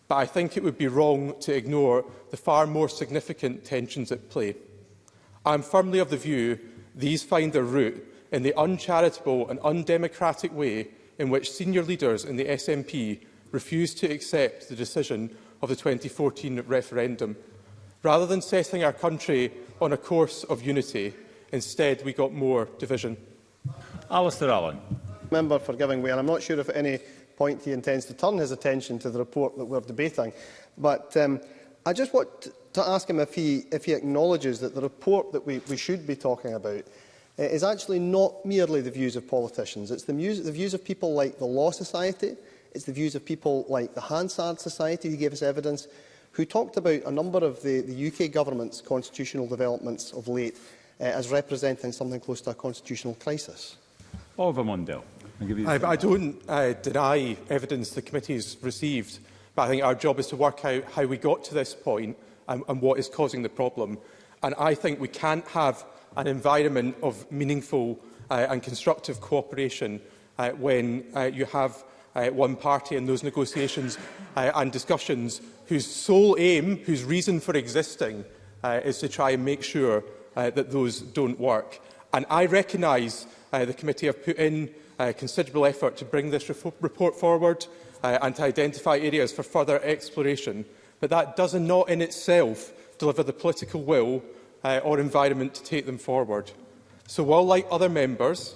but I think it would be wrong to ignore the far more significant tensions at play. I'm firmly of the view these find their root in the uncharitable and undemocratic way in which senior leaders in the SNP refused to accept the decision of the 2014 referendum. Rather than setting our country on a course of unity, instead we got more division. Alistair Allen member for giving way, and I'm not sure if at any point he intends to turn his attention to the report that we're debating. But um, I just want to ask him if he, if he acknowledges that the report that we, we should be talking about uh, is actually not merely the views of politicians. It's the, the views of people like the Law Society, it's the views of people like the Hansard Society who gave us evidence, who talked about a number of the, the UK government's constitutional developments of late uh, as representing something close to a constitutional crisis. Oliver Mundell. I, I don't uh, deny evidence the committee has received, but I think our job is to work out how we got to this point and, and what is causing the problem. And I think we can't have an environment of meaningful uh, and constructive cooperation uh, when uh, you have uh, one party in those negotiations uh, and discussions whose sole aim, whose reason for existing, uh, is to try and make sure uh, that those don't work. And I recognise uh, the committee have put in uh, considerable effort to bring this report forward uh, and to identify areas for further exploration, but that does not in itself deliver the political will uh, or environment to take them forward. So while like other members,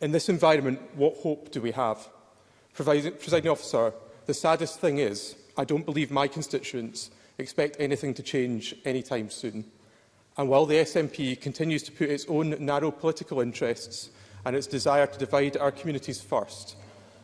In this environment, what hope do we have? Presiding officer, the saddest thing is I don't believe my constituents expect anything to change anytime soon. And while the SNP continues to put its own narrow political interests and its desire to divide our communities first,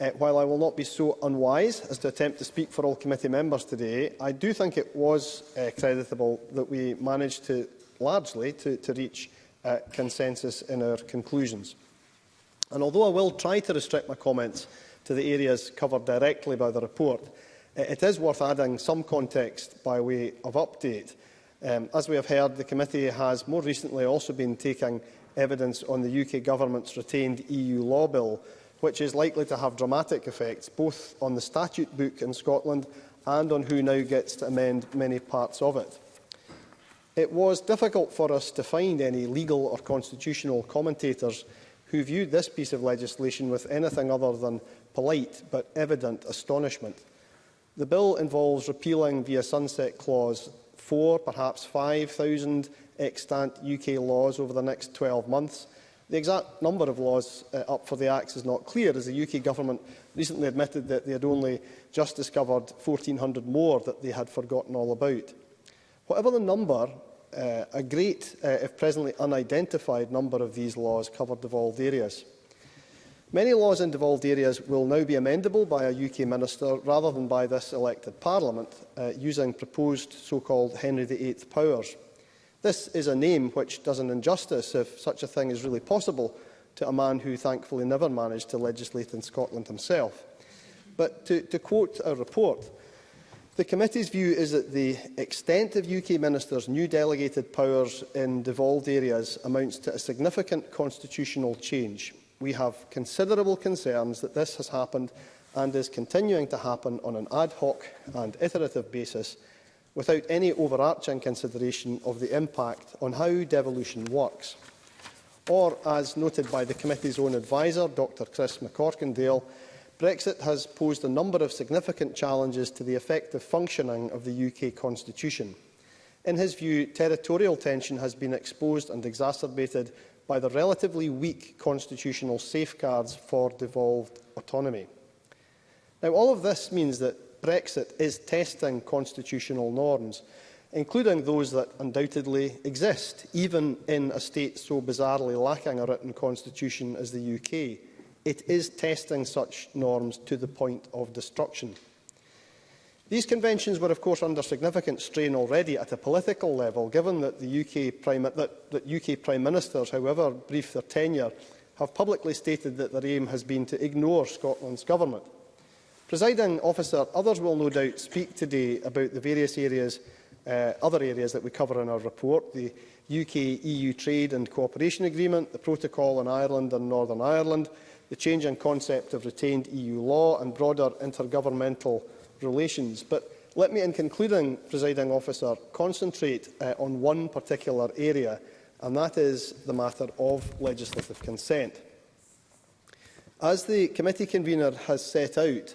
Uh, while I will not be so unwise as to attempt to speak for all committee members today, I do think it was uh, creditable that we managed to largely to, to reach uh, consensus in our conclusions. And although I will try to restrict my comments to the areas covered directly by the report, it is worth adding some context by way of update. Um, as we have heard, the committee has more recently also been taking evidence on the UK government's retained EU law bill, which is likely to have dramatic effects both on the statute book in Scotland and on who now gets to amend many parts of it it was difficult for us to find any legal or constitutional commentators who viewed this piece of legislation with anything other than polite but evident astonishment. The bill involves repealing via sunset clause four, perhaps 5,000 extant UK laws over the next 12 months. The exact number of laws uh, up for the Acts is not clear, as the UK government recently admitted that they had only just discovered 1,400 more that they had forgotten all about. Whatever the number, uh, a great, uh, if presently unidentified, number of these laws cover devolved areas. Many laws in devolved areas will now be amendable by a UK minister rather than by this elected parliament, uh, using proposed so-called Henry VIII powers. This is a name which does an injustice, if such a thing is really possible, to a man who thankfully never managed to legislate in Scotland himself. But to, to quote a report, The committee's view is that the extent of UK ministers' new delegated powers in devolved areas amounts to a significant constitutional change. We have considerable concerns that this has happened and is continuing to happen on an ad hoc and iterative basis without any overarching consideration of the impact on how devolution works. Or, as noted by the committee's own adviser, Dr Chris McCorkindale, Brexit has posed a number of significant challenges to the effective functioning of the UK constitution. In his view, territorial tension has been exposed and exacerbated by the relatively weak constitutional safeguards for devolved autonomy. Now, all of this means that Brexit is testing constitutional norms, including those that undoubtedly exist, even in a state so bizarrely lacking a written constitution as the UK it is testing such norms to the point of destruction. These conventions were, of course, under significant strain already at a political level, given that the UK Prime, that, that UK Prime Ministers, however brief their tenure, have publicly stated that their aim has been to ignore Scotland's government. Presiding officer, others will no doubt speak today about the various areas, uh, other areas that we cover in our report, the UK-EU e trade and cooperation agreement, the protocol on Ireland and Northern Ireland, the change in concept of retained EU law and broader intergovernmental relations. But let me, in concluding, presiding officer, concentrate uh, on one particular area, and that is the matter of legislative consent. As the committee convener has set out,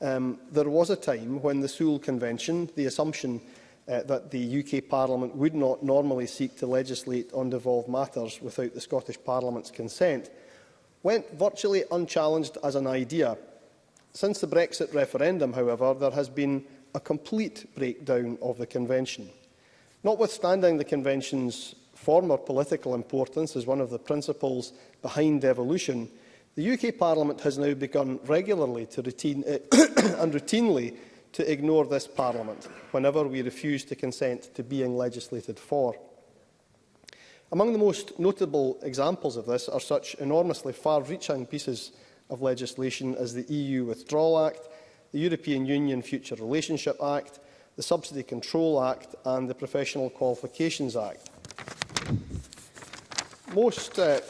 um, there was a time when the Sewell Convention, the assumption uh, that the UK Parliament would not normally seek to legislate on devolved matters without the Scottish Parliament's consent, went virtually unchallenged as an idea. Since the Brexit referendum, however, there has been a complete breakdown of the Convention. Notwithstanding the Convention's former political importance as one of the principles behind devolution, the UK Parliament has now begun regularly to routine, and routinely to ignore this Parliament whenever we refuse to consent to being legislated for. Among the most notable examples of this are such enormously far-reaching pieces of legislation as the EU Withdrawal Act, the European Union Future Relationship Act, the Subsidy Control Act and the Professional Qualifications Act. Most uh,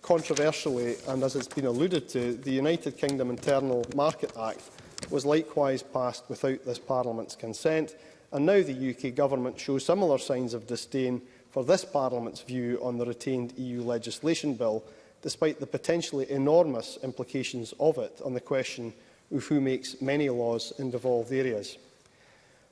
controversially, and as it's been alluded to, the United Kingdom Internal Market Act was likewise passed without this Parliament's consent, and now the UK Government shows similar signs of disdain for this Parliament's view on the retained EU legislation bill, despite the potentially enormous implications of it on the question of who makes many laws in devolved areas.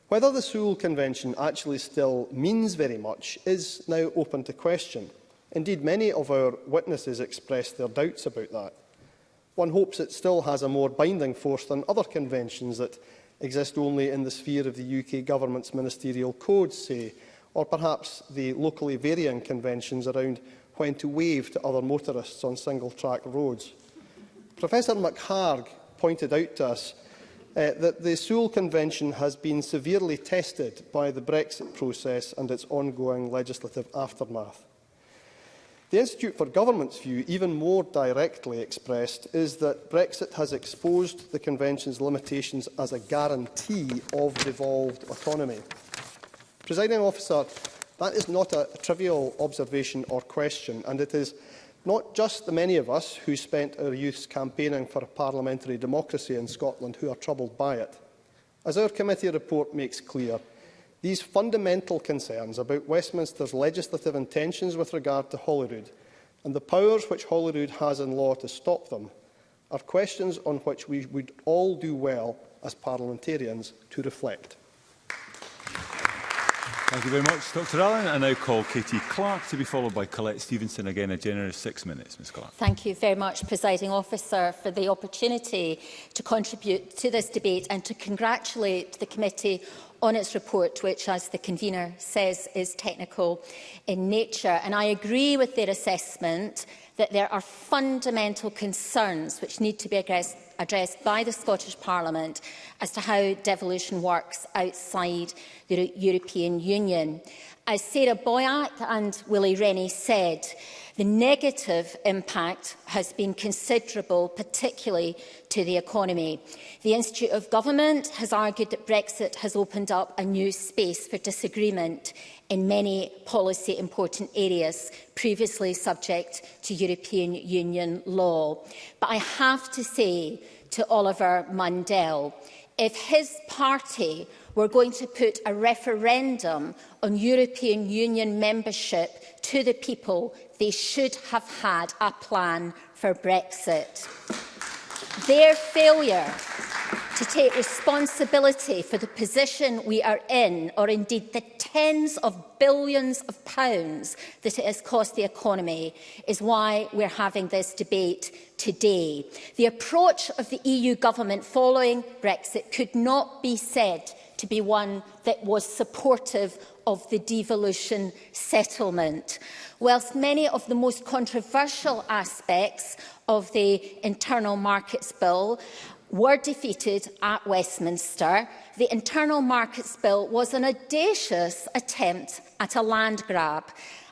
Whether the Seoul Convention actually still means very much is now open to question. Indeed, many of our witnesses expressed their doubts about that. One hopes it still has a more binding force than other conventions that exist only in the sphere of the UK government's ministerial codes, say, or perhaps the locally varying conventions around when to wave to other motorists on single-track roads. Professor McHarg pointed out to us uh, that the Sewell Convention has been severely tested by the Brexit process and its ongoing legislative aftermath. The Institute for Government's view, even more directly expressed, is that Brexit has exposed the Convention's limitations as a guarantee of devolved autonomy. Presiding officer, that is not a, a trivial observation or question, and it is not just the many of us who spent our youths campaigning for parliamentary democracy in Scotland who are troubled by it. As our committee report makes clear, these fundamental concerns about Westminster's legislative intentions with regard to Holyrood and the powers which Holyrood has in law to stop them are questions on which we would all do well as parliamentarians to reflect. Thank you very much, Dr Allen. I now call Katie Clark to be followed by Colette Stevenson. Again, a generous six minutes, Ms Clark. Thank you very much, Presiding Officer, for the opportunity to contribute to this debate and to congratulate the committee on its report, which, as the convener says, is technical in nature. And I agree with their assessment that there are fundamental concerns which need to be addressed addressed by the Scottish Parliament as to how devolution works outside the European Union. As Sarah Boyack and Willie Rennie said, The negative impact has been considerable, particularly to the economy. The Institute of Government has argued that Brexit has opened up a new space for disagreement in many policy important areas previously subject to European Union law. But I have to say to Oliver Mundell, if his party were going to put a referendum on European Union membership to the people they should have had a plan for Brexit. Their failure to take responsibility for the position we are in, or indeed the tens of billions of pounds that it has cost the economy, is why we're having this debate today. The approach of the EU government following Brexit could not be said to be one that was supportive of the devolution settlement. Whilst many of the most controversial aspects of the Internal Markets Bill were defeated at Westminster, the Internal Markets Bill was an audacious attempt at a land grab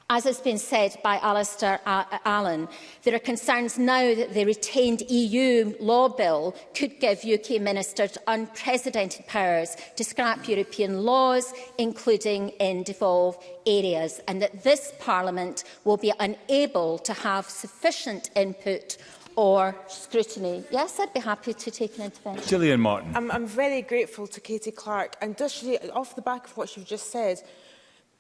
As has been said by Alistair Allen, there are concerns now that the retained EU law bill could give UK ministers unprecedented powers to scrap European laws, including in devolved areas, and that this Parliament will be unable to have sufficient input or scrutiny. Yes, I'd be happy to take an intervention. Gillian Martin. I'm, I'm very grateful to Katie Clark, and does she, off the back of what you've just said,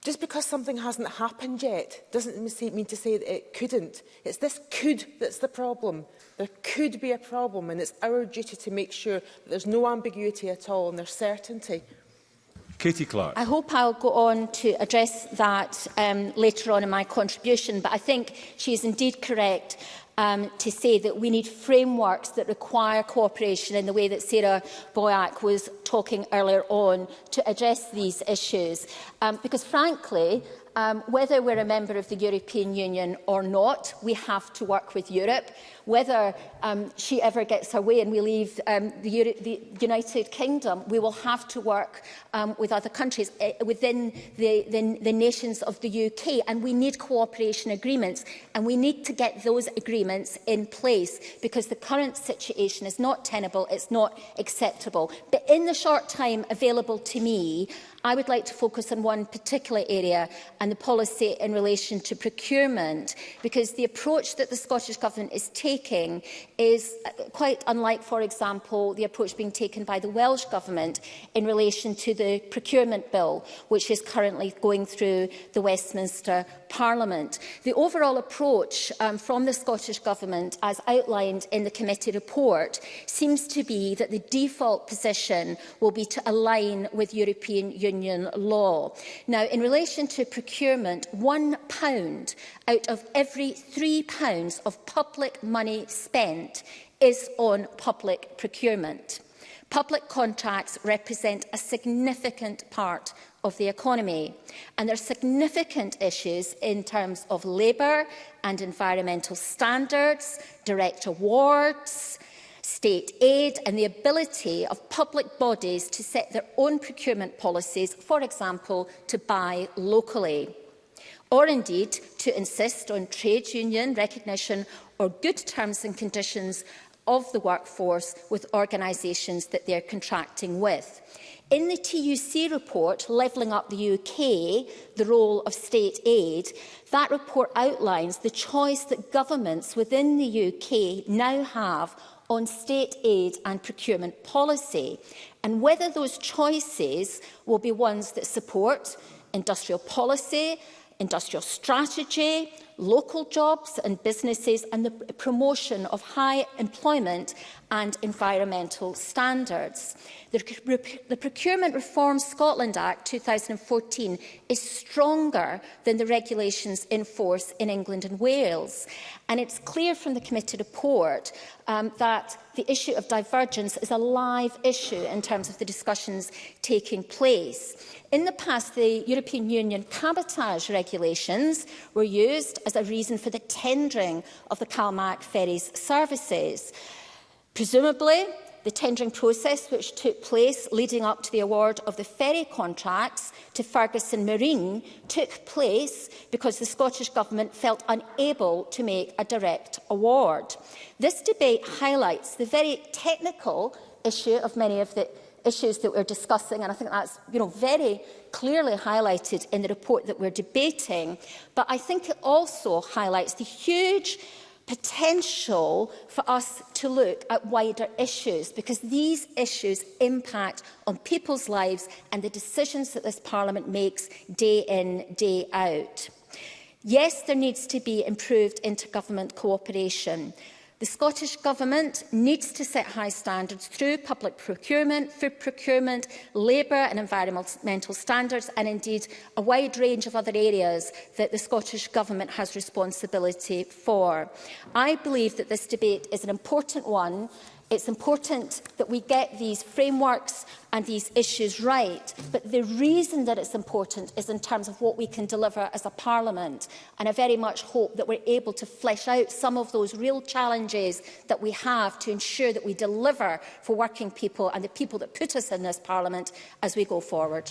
Just because something hasn't happened yet doesn't mean to say that it couldn't. It's this could that's the problem. There could be a problem and it's our duty to make sure that there's no ambiguity at all and there's certainty. Katie Clark. I hope I'll go on to address that um, later on in my contribution, but I think she is indeed correct um, to say that we need frameworks that require cooperation in the way that Sarah Boyack was talking earlier on to address these issues. Um, because frankly, um, whether we're a member of the European Union or not, we have to work with Europe whether um, she ever gets away and we leave um, the, Euro the United Kingdom, we will have to work um, with other countries uh, within the, the, the nations of the UK. And we need cooperation agreements and we need to get those agreements in place because the current situation is not tenable, it's not acceptable. But in the short time available to me, I would like to focus on one particular area and the policy in relation to procurement because the approach that the Scottish Government is taking taking is uh, quite unlike, for example, the approach being taken by the Welsh Government in relation to the procurement bill, which is currently going through the Westminster Parliament. The overall approach um, from the Scottish Government, as outlined in the committee report, seems to be that the default position will be to align with European Union law. Now, in relation to procurement, pound out of every pounds of public money money spent is on public procurement. Public contracts represent a significant part of the economy and there are significant issues in terms of labour and environmental standards, direct awards, state aid and the ability of public bodies to set their own procurement policies, for example, to buy locally or indeed to insist on trade union recognition or good terms and conditions of the workforce with organisations that they're contracting with. In the TUC report, Levelling Up the UK, the role of state aid, that report outlines the choice that governments within the UK now have on state aid and procurement policy and whether those choices will be ones that support industrial policy, industrial strategy, local jobs and businesses and the promotion of high employment and environmental standards. The, the Procurement Reform Scotland Act 2014 is stronger than the regulations in force in England and Wales. And it's clear from the committee report um, that the issue of divergence is a live issue in terms of the discussions taking place. In the past, the European Union cabotage regulations were used as a reason for the tendering of the CalMac ferries services. Presumably, the tendering process which took place leading up to the award of the ferry contracts to Ferguson Marine took place because the Scottish Government felt unable to make a direct award. This debate highlights the very technical issue of many of the issues that we're discussing, and I think that's you know, very clearly highlighted in the report that we're debating. But I think it also highlights the huge potential for us to look at wider issues because these issues impact on people's lives and the decisions that this Parliament makes day in, day out. Yes, there needs to be improved intergovernment cooperation, The Scottish Government needs to set high standards through public procurement, food procurement, labour and environmental standards and indeed a wide range of other areas that the Scottish Government has responsibility for. I believe that this debate is an important one It's important that we get these frameworks and these issues right, but the reason that it's important is in terms of what we can deliver as a parliament. And I very much hope that we're able to flesh out some of those real challenges that we have to ensure that we deliver for working people and the people that put us in this parliament as we go forward.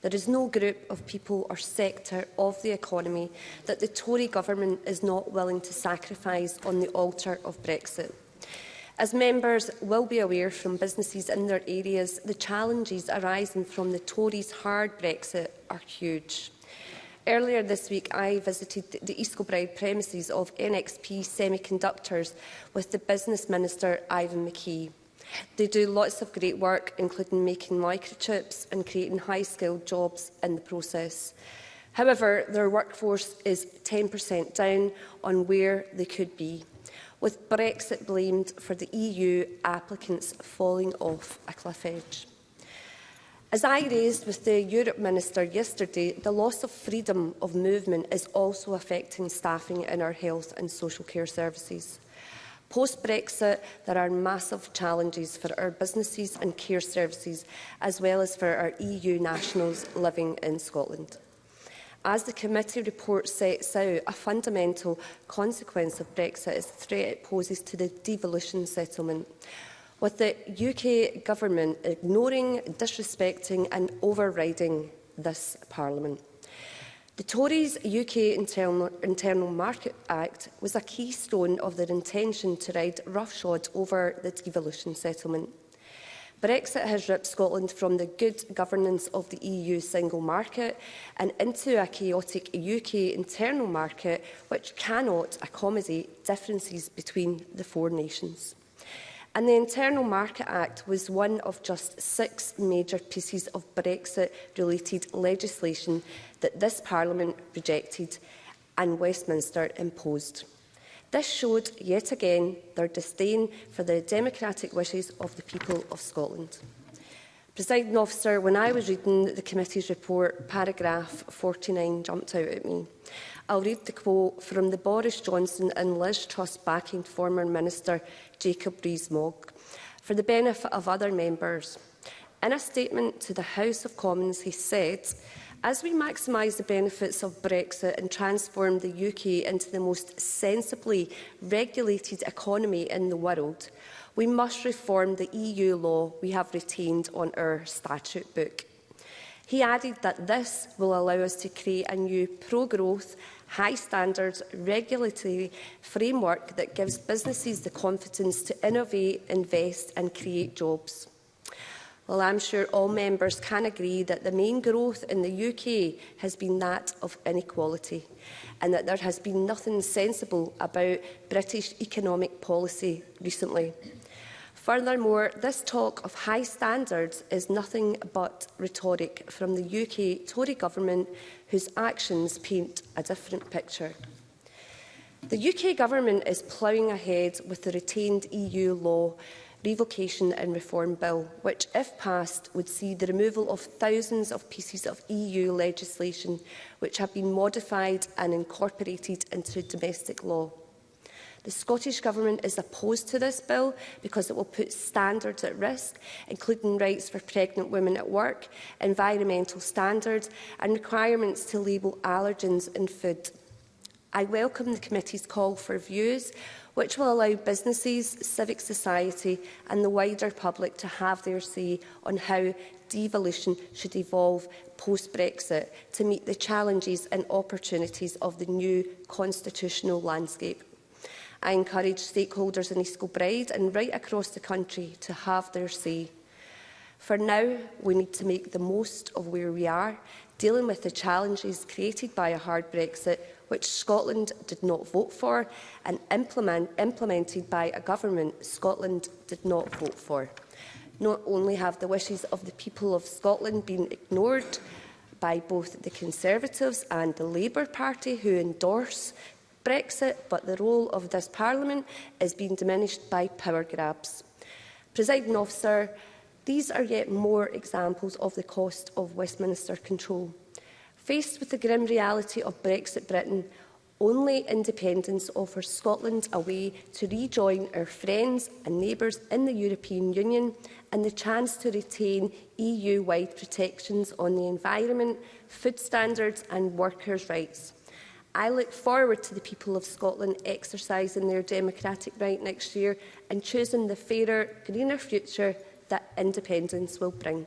There is no group of people or sector of the economy that the Tory government is not willing to sacrifice on the altar of Brexit. As members will be aware from businesses in their areas, the challenges arising from the Tories' hard Brexit are huge. Earlier this week, I visited the East Kilbride premises of NXP Semiconductors with the Business Minister, Ivan McKee. They do lots of great work, including making microchips and creating high-skilled jobs in the process. However, their workforce is 10% down on where they could be with Brexit blamed for the EU applicants falling off a cliff edge. As I raised with the Europe Minister yesterday, the loss of freedom of movement is also affecting staffing in our health and social care services. Post-Brexit, there are massive challenges for our businesses and care services, as well as for our EU nationals living in Scotland. As the committee report sets out, a fundamental consequence of Brexit is the threat it poses to the devolution settlement. With the UK government ignoring, disrespecting and overriding this parliament. The Tories' UK Internal, Internal Market Act was a keystone of their intention to ride roughshod over the devolution settlement. Brexit has ripped Scotland from the good governance of the EU single market and into a chaotic UK internal market which cannot accommodate differences between the four nations. And the Internal Market Act was one of just six major pieces of Brexit-related legislation that this Parliament rejected and Westminster imposed. This showed yet again their disdain for the democratic wishes of the people of Scotland. Presiding officer, when I was reading the committee's report, paragraph 49 jumped out at me. I'll read the quote from the Boris Johnson and Liz Truss backing former Minister Jacob Rees-Mogg for the benefit of other members. In a statement to the House of Commons, he said, As we maximise the benefits of Brexit and transform the UK into the most sensibly regulated economy in the world, we must reform the EU law we have retained on our statute book. He added that this will allow us to create a new pro-growth, high-standards regulatory framework that gives businesses the confidence to innovate, invest and create jobs. Well, I'm sure all members can agree that the main growth in the UK has been that of inequality and that there has been nothing sensible about British economic policy recently. Furthermore, this talk of high standards is nothing but rhetoric from the UK Tory government whose actions paint a different picture. The UK government is ploughing ahead with the retained EU law Revocation and Reform Bill, which, if passed, would see the removal of thousands of pieces of EU legislation which have been modified and incorporated into domestic law. The Scottish Government is opposed to this bill because it will put standards at risk, including rights for pregnant women at work, environmental standards and requirements to label allergens in food. I welcome the committee's call for views which will allow businesses, civic society and the wider public to have their say on how devolution should evolve post-Brexit to meet the challenges and opportunities of the new constitutional landscape. I encourage stakeholders in East Kilbride and right across the country to have their say. For now, we need to make the most of where we are, dealing with the challenges created by a hard Brexit which Scotland did not vote for, and implement, implemented by a government Scotland did not vote for. Not only have the wishes of the people of Scotland been ignored by both the Conservatives and the Labour Party, who endorse Brexit, but the role of this Parliament is being diminished by power grabs. Presiding officer, these are yet more examples of the cost of Westminster control. Faced with the grim reality of Brexit Britain, only independence offers Scotland a way to rejoin our friends and neighbours in the European Union and the chance to retain EU-wide protections on the environment, food standards and workers' rights. I look forward to the people of Scotland exercising their democratic right next year and choosing the fairer, greener future that independence will bring.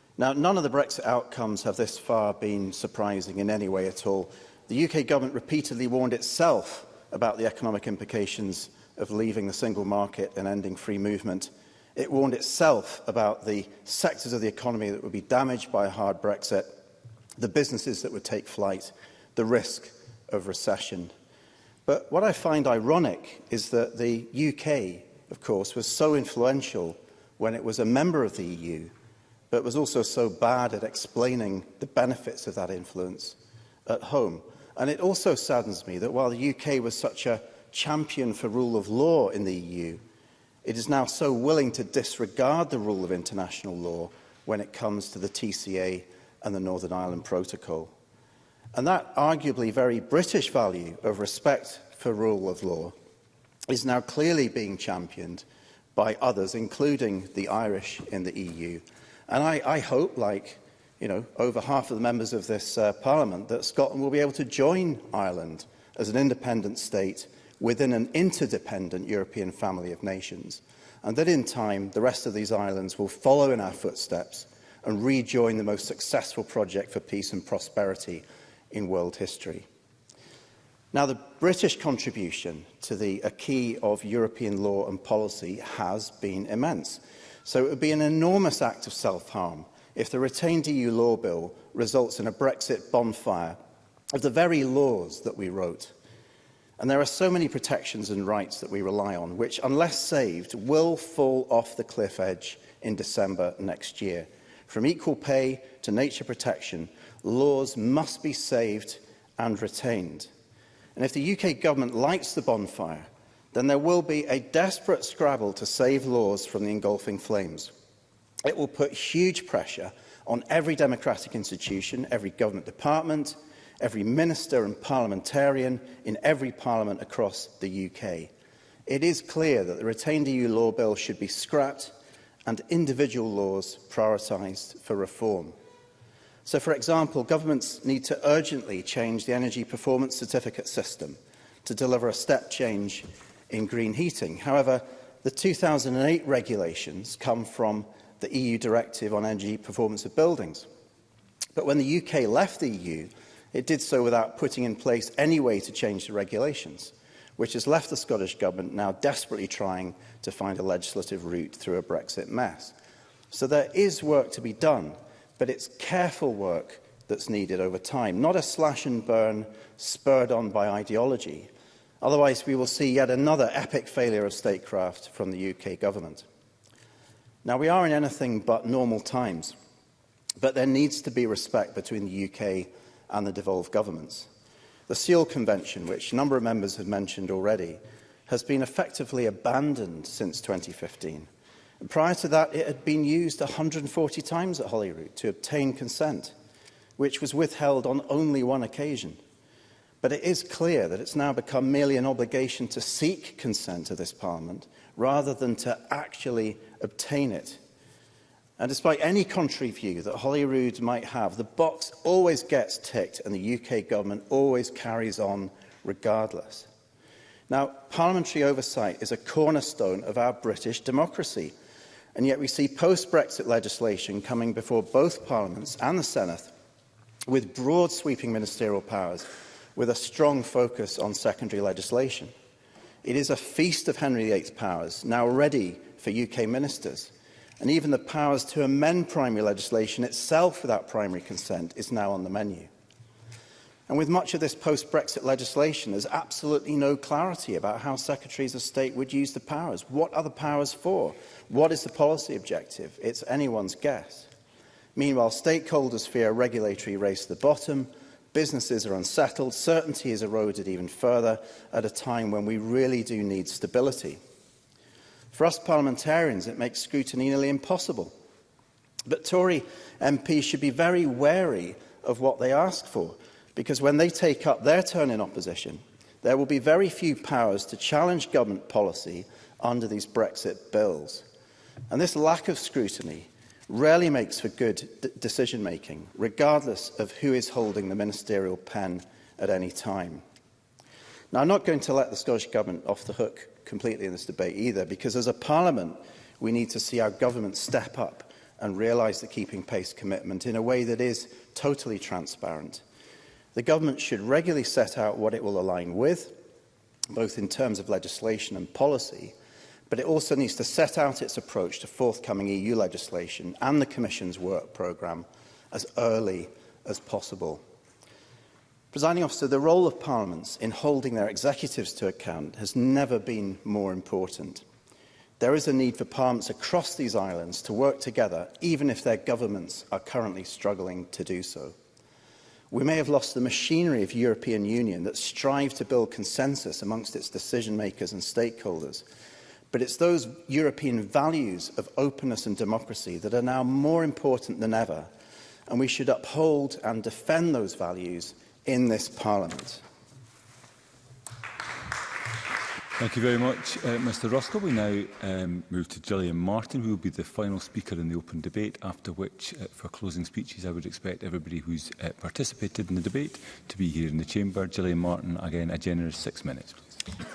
Now, none of the Brexit outcomes have this far been surprising in any way at all. The UK government repeatedly warned itself about the economic implications of leaving the single market and ending free movement. It warned itself about the sectors of the economy that would be damaged by a hard Brexit, the businesses that would take flight, the risk of recession. But what I find ironic is that the UK, of course, was so influential when it was a member of the EU, but was also so bad at explaining the benefits of that influence at home. And it also saddens me that while the UK was such a champion for rule of law in the EU, it is now so willing to disregard the rule of international law when it comes to the TCA and the Northern Ireland Protocol. And that arguably very British value of respect for rule of law is now clearly being championed by others, including the Irish in the EU. And I, I hope, like you know, over half of the members of this uh, parliament that Scotland will be able to join Ireland as an independent state within an interdependent European family of nations. And that in time, the rest of these islands will follow in our footsteps and rejoin the most successful project for peace and prosperity in world history. Now, the British contribution to the key of European law and policy has been immense. So it would be an enormous act of self-harm if the retained EU law bill results in a Brexit bonfire of the very laws that we wrote. And there are so many protections and rights that we rely on, which, unless saved, will fall off the cliff edge in December next year. From equal pay to nature protection, laws must be saved and retained. And if the UK government lights the bonfire, then there will be a desperate scrabble to save laws from the engulfing flames. It will put huge pressure on every democratic institution, every government department, every minister and parliamentarian in every parliament across the UK. It is clear that the retained EU law bill should be scrapped and individual laws prioritised for reform. So, for example, governments need to urgently change the energy performance certificate system to deliver a step change in green heating. However, the 2008 regulations come from the EU directive on energy performance of buildings. But when the UK left the EU, it did so without putting in place any way to change the regulations, which has left the Scottish Government now desperately trying to find a legislative route through a Brexit mess. So there is work to be done, but it's careful work that's needed over time, not a slash and burn spurred on by ideology. Otherwise, we will see yet another epic failure of statecraft from the UK government. Now, we are in anything but normal times, but there needs to be respect between the UK and the devolved governments. The Seal Convention, which a number of members have mentioned already, has been effectively abandoned since 2015. And prior to that, it had been used 140 times at Holyrood to obtain consent, which was withheld on only one occasion. But it is clear that it's now become merely an obligation to seek consent of this Parliament rather than to actually obtain it. And despite any contrary view that Holyrood might have, the box always gets ticked and the UK government always carries on regardless. Now, parliamentary oversight is a cornerstone of our British democracy, and yet we see post-Brexit legislation coming before both parliaments and the Senate with broad sweeping ministerial powers with a strong focus on secondary legislation. It is a feast of Henry VIII's powers, now ready for UK ministers. And even the powers to amend primary legislation itself without primary consent is now on the menu. And with much of this post-Brexit legislation, there's absolutely no clarity about how secretaries of state would use the powers. What are the powers for? What is the policy objective? It's anyone's guess. Meanwhile, stakeholders fear a regulatory race to the bottom, businesses are unsettled, certainty is eroded even further at a time when we really do need stability. For us parliamentarians, it makes scrutiny nearly impossible. But Tory MPs should be very wary of what they ask for, because when they take up their turn in opposition, there will be very few powers to challenge government policy under these Brexit bills. And this lack of scrutiny rarely makes for good decision-making, regardless of who is holding the ministerial pen at any time. Now, I'm not going to let the Scottish Government off the hook completely in this debate either, because as a parliament, we need to see our government step up and realise the keeping pace commitment in a way that is totally transparent. The government should regularly set out what it will align with, both in terms of legislation and policy, but it also needs to set out its approach to forthcoming EU legislation and the Commission's work programme as early as possible. Presiding officer, the role of parliaments in holding their executives to account has never been more important. There is a need for parliaments across these islands to work together, even if their governments are currently struggling to do so. We may have lost the machinery of European Union that strive to build consensus amongst its decision makers and stakeholders, but it's those European values of openness and democracy that are now more important than ever, and we should uphold and defend those values in this Parliament. Thank you very much, uh, Mr Ruskell. We now um, move to Gillian Martin, who will be the final speaker in the open debate, after which, uh, for closing speeches, I would expect everybody who's uh, participated in the debate to be here in the chamber. Gillian Martin, again, a generous six minutes.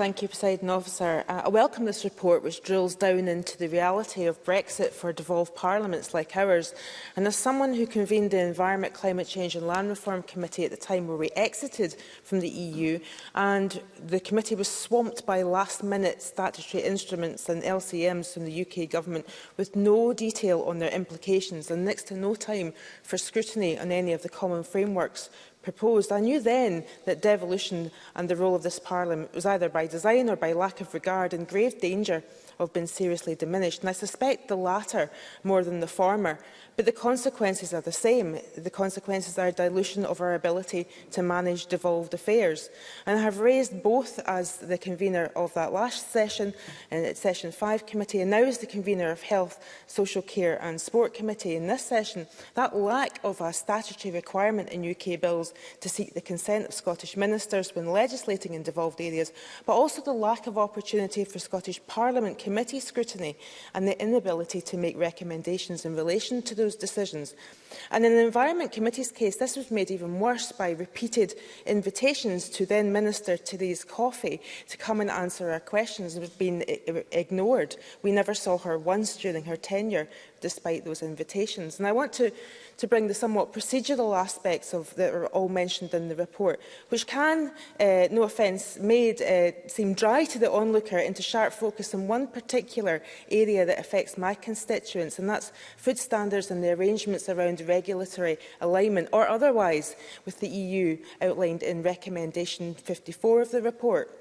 Thank you, President Officer. Uh, I welcome this report which drills down into the reality of Brexit for devolved parliaments like ours. And as someone who convened the Environment, Climate Change and Land Reform Committee at the time where we exited from the EU, and the committee was swamped by last-minute statutory instruments and LCMs from the UK government with no detail on their implications and next to no time for scrutiny on any of the common frameworks proposed, I knew then that devolution and the role of this Parliament was either by design or by lack of regard in grave danger of being seriously diminished. And I suspect the latter more than the former, But the consequences are the same. The consequences are a dilution of our ability to manage devolved affairs. And I have raised both as the convener of that last session, and uh, Session 5 Committee, and now as the convener of Health, Social Care and Sport Committee in this session, that lack of a statutory requirement in UK bills to seek the consent of Scottish ministers when legislating in devolved areas, but also the lack of opportunity for Scottish Parliament committee scrutiny and the inability to make recommendations in relation to those those decisions. And in the Environment Committee's case, this was made even worse by repeated invitations to then Minister Therese Coffey to come and answer our questions and was being ignored. We never saw her once during her tenure, despite those invitations. And I want to, to bring the somewhat procedural aspects of that are all mentioned in the report, which can, uh, no offence made, uh, seem dry to the onlooker into sharp focus on one particular area that affects my constituents, and that's food standards and the arrangements around regulatory alignment or otherwise with the EU outlined in recommendation 54 of the report.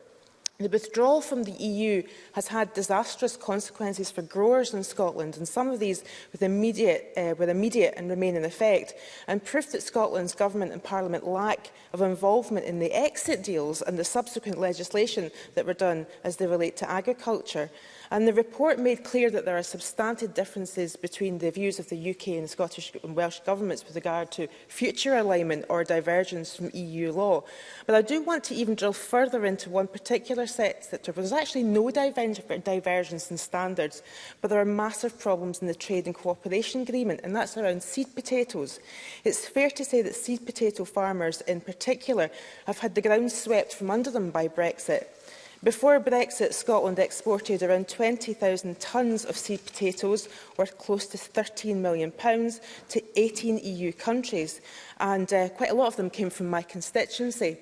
The withdrawal from the EU has had disastrous consequences for growers in Scotland, and some of these with immediate, uh, with immediate and remain in effect, and proof that Scotland's government and parliament lack of involvement in the exit deals and the subsequent legislation that were done as they relate to agriculture. And the report made clear that there are substantive differences between the views of the UK and Scottish and Welsh governments with regard to future alignment or divergence from EU law. But I do want to even drill further into one particular sector, but there's actually no divergence in standards, but there are massive problems in the Trade and Cooperation Agreement, and that's around seed potatoes. It's fair to say that seed potato farmers in particular have had the ground swept from under them by Brexit. Before Brexit, Scotland exported around 20,000 tonnes of seed potatoes, worth close to £13 million, pounds, to 18 EU countries, and uh, quite a lot of them came from my constituency.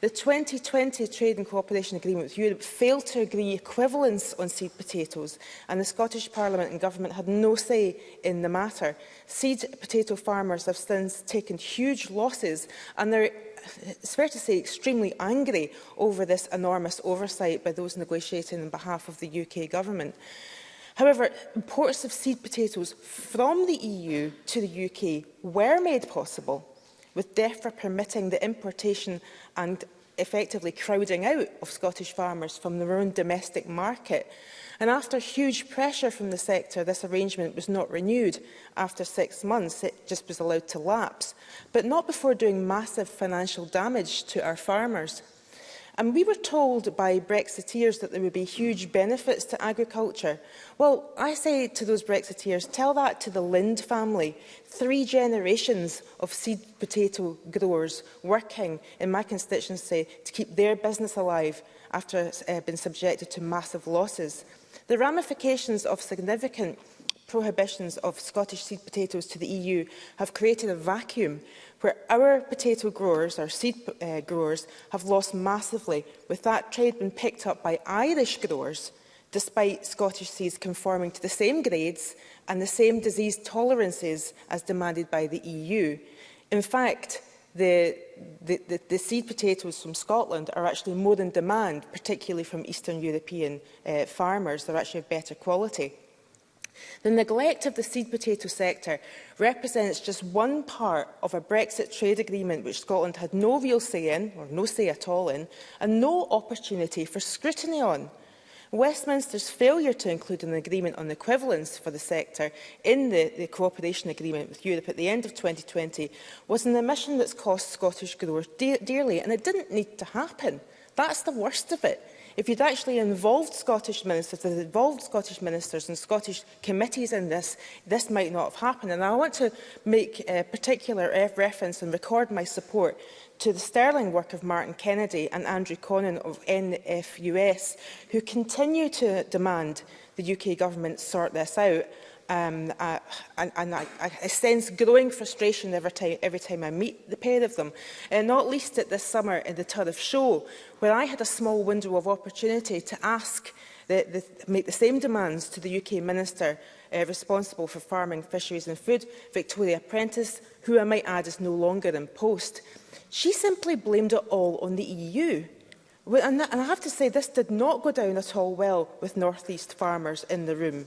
The 2020 Trade and Cooperation Agreement with Europe failed to agree equivalence on seed potatoes and the Scottish Parliament and Government had no say in the matter. Seed potato farmers have since taken huge losses and they're it's fair to say, extremely angry over this enormous oversight by those negotiating on behalf of the UK government. However, imports of seed potatoes from the EU to the UK were made possible with DEFRA permitting the importation and effectively crowding out of Scottish farmers from their own domestic market. And after huge pressure from the sector, this arrangement was not renewed. After six months, it just was allowed to lapse, but not before doing massive financial damage to our farmers. And we were told by Brexiteers that there would be huge benefits to agriculture. Well, I say to those Brexiteers, tell that to the Lind family. Three generations of seed potato growers working in my constituency to keep their business alive after uh, been subjected to massive losses. The ramifications of significant prohibitions of Scottish seed potatoes to the EU have created a vacuum where our potato growers, our seed uh, growers, have lost massively, with that trade being picked up by Irish growers, despite Scottish seeds conforming to the same grades and the same disease tolerances as demanded by the EU. In fact, the, the, the, the seed potatoes from Scotland are actually more in demand, particularly from Eastern European uh, farmers. They're actually of better quality. The neglect of the seed potato sector represents just one part of a Brexit trade agreement which Scotland had no real say in, or no say at all in, and no opportunity for scrutiny on. Westminster's failure to include an agreement on equivalence for the sector in the, the cooperation agreement with Europe at the end of 2020 was an omission that's cost Scottish growers de dearly, and it didn't need to happen. That's the worst of it. If you'd actually involved Scottish ministers, involved Scottish ministers and Scottish committees in this, this might not have happened. And I want to make a uh, particular reference and record my support to the sterling work of Martin Kennedy and Andrew Conan of NFUS, who continue to demand the UK government sort this out um, uh, and, and I, I sense growing frustration every time, every time I meet the pair of them, and uh, not least at this summer in the Turriff Show, where I had a small window of opportunity to ask the, the, make the same demands to the UK Minister uh, responsible for farming, fisheries and food, Victoria Prentice, who I might add is no longer in post. She simply blamed it all on the EU. And, and I have to say, this did not go down at all well with North East farmers in the room.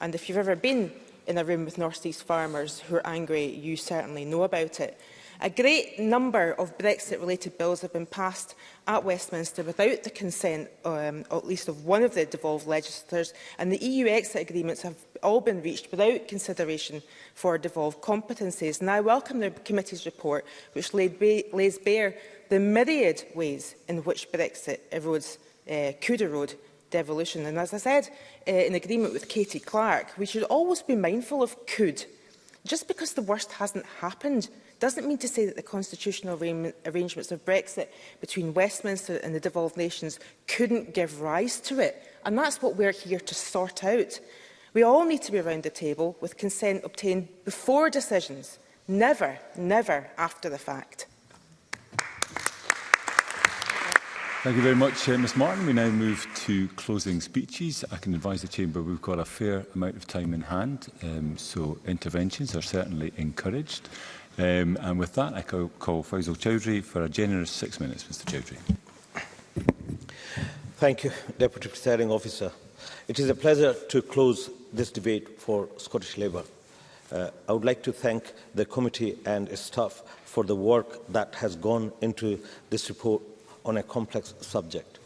And if you've ever been in a room with North Sea's farmers who are angry, you certainly know about it. A great number of Brexit-related bills have been passed at Westminster without the consent, um, at least of one of the devolved legislators, and the EU exit agreements have all been reached without consideration for devolved competencies. And I welcome the committee's report, which laid ba lays bare the myriad ways in which Brexit erodes, uh, could erode devolution. And as I said uh, in agreement with Katie Clark, we should always be mindful of could. Just because the worst hasn't happened doesn't mean to say that the constitutional arrangements of Brexit between Westminster and the devolved nations couldn't give rise to it. And that's what we're here to sort out. We all need to be around the table with consent obtained before decisions, never, never after the fact. Thank you very much, uh, Ms Martin. We now move to closing speeches. I can advise the Chamber we've got a fair amount of time in hand, um, so interventions are certainly encouraged. Um, and with that, I call, call Faisal Chowdhury for a generous six minutes, Mr Chowdhury. Thank you, Deputy Presiding Officer. It is a pleasure to close this debate for Scottish Labour. Uh, I would like to thank the committee and its staff for the work that has gone into this report on a complex subject.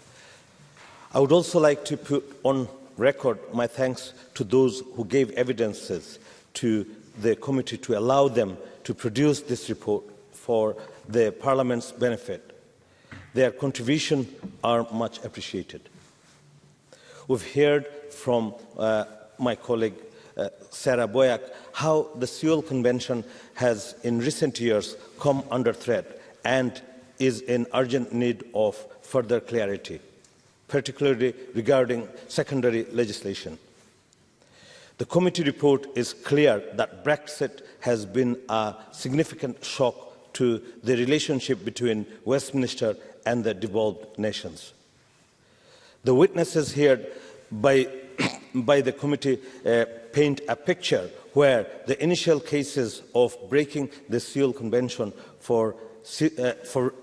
I would also like to put on record my thanks to those who gave evidences to the committee to allow them to produce this report for the Parliament's benefit. Their contribution are much appreciated. We've heard from uh, my colleague uh, Sarah Boyack how the Seoul Convention has in recent years come under threat and is in urgent need of further clarity, particularly regarding secondary legislation. The committee report is clear that Brexit has been a significant shock to the relationship between Westminster and the devolved nations. The witnesses here by, by the committee uh, paint a picture where the initial cases of breaking the seal Convention for, uh, for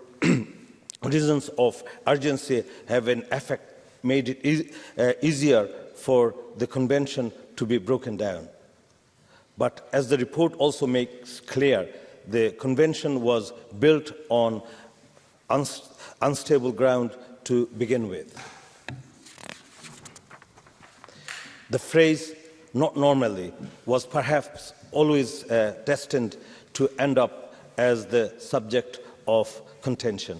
reasons of urgency have an effect made it e uh, easier for the convention to be broken down. But as the report also makes clear, the convention was built on unst unstable ground to begin with. The phrase not normally was perhaps always uh, destined to end up as the subject of contention.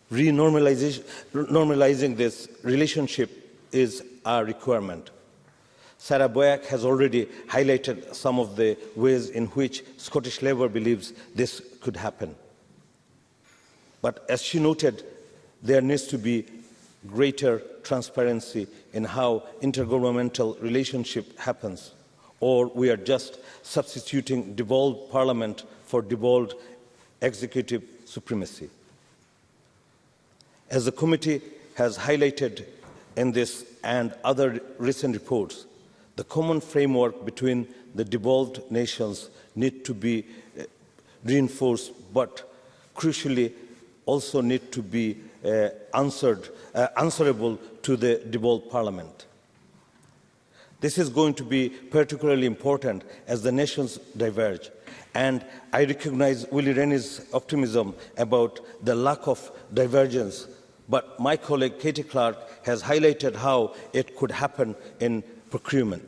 renormalizing this relationship is a requirement. Sarah Boyack has already highlighted some of the ways in which Scottish Labour believes this could happen. But as she noted, there needs to be greater transparency in how intergovernmental relationship happens, or we are just substituting devolved parliament for devolved executive supremacy. As the committee has highlighted in this and other recent reports, the common framework between the devolved nations need to be eh, reinforced, but crucially also need to be uh, answered, uh, answerable to the devolved parliament. This is going to be particularly important as the nations diverge. And I recognize Willie Rennie's optimism about the lack of divergence but my colleague Katie Clark has highlighted how it could happen in procurement.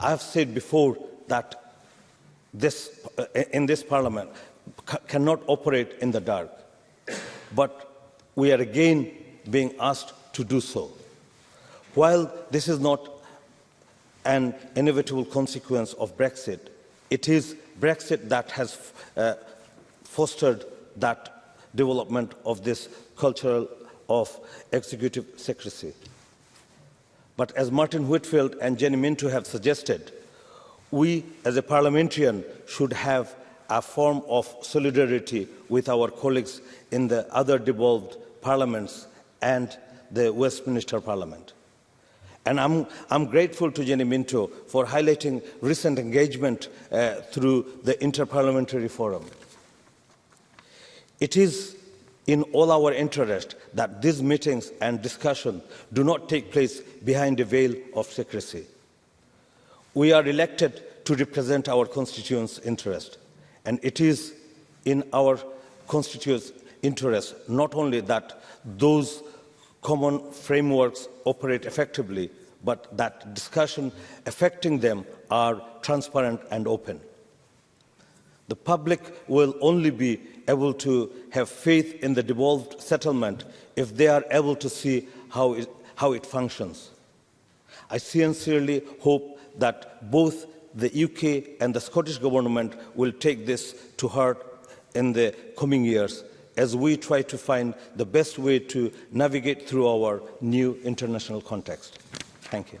I have said before that this, uh, in this parliament cannot operate in the dark, but we are again being asked to do so. While this is not an inevitable consequence of Brexit, it is Brexit that has uh, fostered that development of this cultural of executive secrecy. But as Martin Whitfield and Jenny Minto have suggested, we as a parliamentarian should have a form of solidarity with our colleagues in the other devolved parliaments and the Westminster Parliament. And I'm, I'm grateful to Jenny Minto for highlighting recent engagement uh, through the Interparliamentary Forum. It is in all our interest that these meetings and discussions do not take place behind a veil of secrecy. We are elected to represent our constituents' interest, and it is in our constituents' interest not only that those common frameworks operate effectively, but that discussion affecting them are transparent and open. The public will only be able to have faith in the devolved settlement if they are able to see how it, how it functions. I sincerely hope that both the UK and the Scottish Government will take this to heart in the coming years as we try to find the best way to navigate through our new international context. Thank you.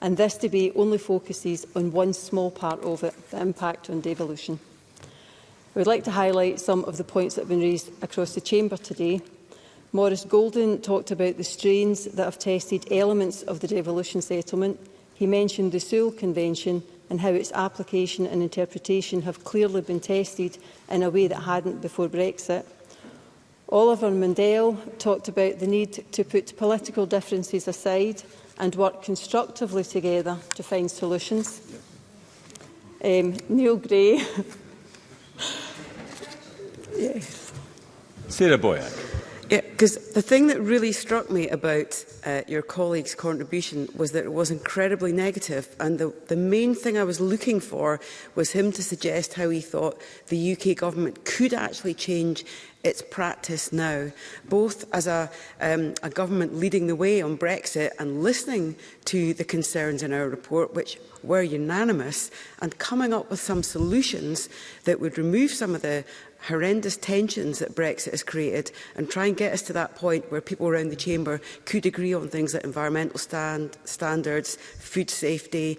and this debate only focuses on one small part of it, the impact on devolution. I would like to highlight some of the points that have been raised across the Chamber today. Morris Golden talked about the strains that have tested elements of the devolution settlement. He mentioned the Sewell Convention and how its application and interpretation have clearly been tested in a way that hadn't before Brexit. Oliver Mundell talked about the need to put political differences aside and work constructively together to find solutions. Um, Neil Gray Yes. Sarah Boyack. Yeah, because the thing that really struck me about uh, your colleague's contribution was that it was incredibly negative, and the, the main thing I was looking for was him to suggest how he thought the UK government could actually change its practice now, both as a, um, a government leading the way on Brexit and listening to the concerns in our report, which were unanimous, and coming up with some solutions that would remove some of the horrendous tensions that Brexit has created and try and get us to that point where people around the Chamber could agree on things like environmental stand standards, food safety,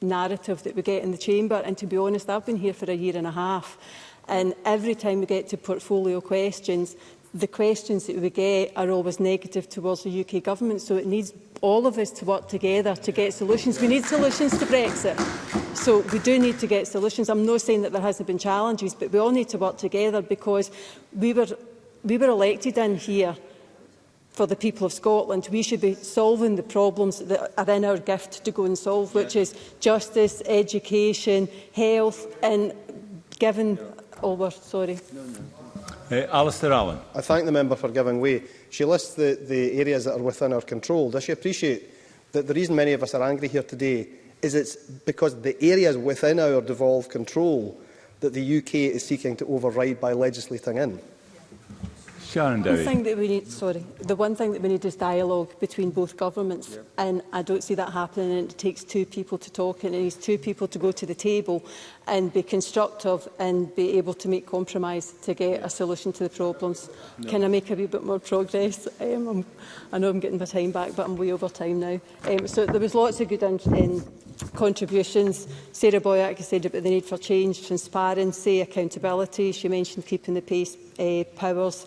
narrative that we get in the chamber. And to be honest, I've been here for a year and a half. And every time we get to portfolio questions, the questions that we get are always negative towards the UK government. So it needs all of us to work together to get solutions. We need solutions to Brexit. So we do need to get solutions. I'm not saying that there hasn't been challenges, but we all need to work together because we were, we were elected in here for the people of Scotland. We should be solving the problems that are in our gift to go and solve, yeah. which is justice, education, health, and given... no. over. Sorry. No, no. Uh, Alistair Allen. I thank the member for giving way. She lists the, the areas that are within our control. Does she appreciate that the reason many of us are angry here today is it's because the areas within our devolved control that the UK is seeking to override by legislating in? Sharon Dowie. One thing that we need, sorry, the one thing that we need is dialogue between both governments, yeah. and I don't see that happening. And it takes two people to talk, and it needs two people to go to the table and be constructive and be able to make compromise to get a solution to the problems. No. Can I make a wee bit more progress? Um, I'm, I know I'm getting my time back, but I'm way over time now. Um, so there was lots of good in contributions. Sarah Boyack said about the need for change, transparency, accountability. She mentioned keeping the pace uh, powers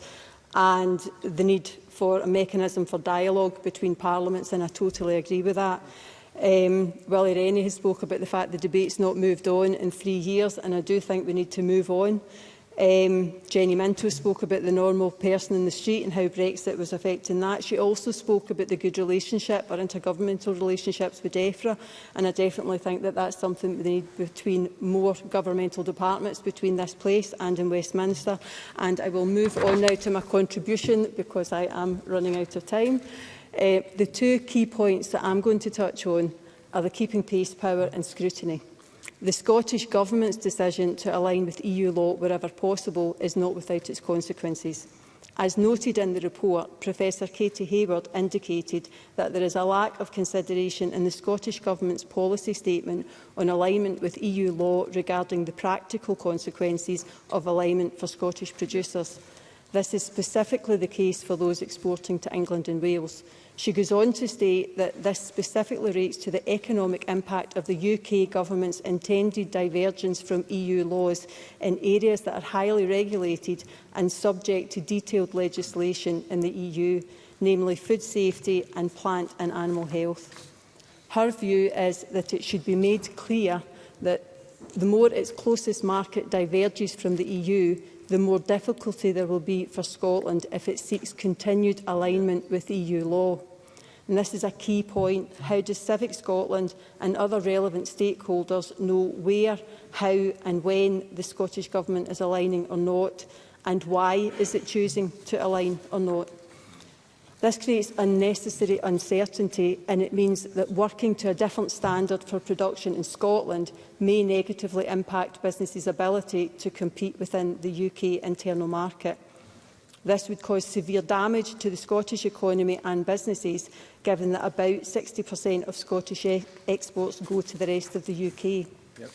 and the need for a mechanism for dialogue between parliaments, and I totally agree with that. Um, Willie Rennie has spoke about the fact the debate's not moved on in three years, and I do think we need to move on. Um, Jenny Minto spoke about the normal person in the street and how Brexit was affecting that. She also spoke about the good relationship or intergovernmental relationships with DEFRA and I definitely think that that's something we need between more governmental departments between this place and in Westminster. And I will move on now to my contribution because I am running out of time. Uh, the two key points that I'm going to touch on are the keeping pace power and scrutiny. The Scottish Government's decision to align with EU law wherever possible is not without its consequences. As noted in the report, Professor Katie Hayward indicated that there is a lack of consideration in the Scottish Government's policy statement on alignment with EU law regarding the practical consequences of alignment for Scottish producers. This is specifically the case for those exporting to England and Wales. She goes on to state that this specifically relates to the economic impact of the UK government's intended divergence from EU laws in areas that are highly regulated and subject to detailed legislation in the EU, namely food safety and plant and animal health. Her view is that it should be made clear that the more its closest market diverges from the EU, the more difficulty there will be for Scotland if it seeks continued alignment with EU law. And this is a key point. How does Civic Scotland and other relevant stakeholders know where, how and when the Scottish Government is aligning or not? And why is it choosing to align or not? This creates unnecessary uncertainty and it means that working to a different standard for production in Scotland may negatively impact businesses' ability to compete within the UK internal market. This would cause severe damage to the Scottish economy and businesses, given that about 60% of Scottish e exports go to the rest of the UK. Yep.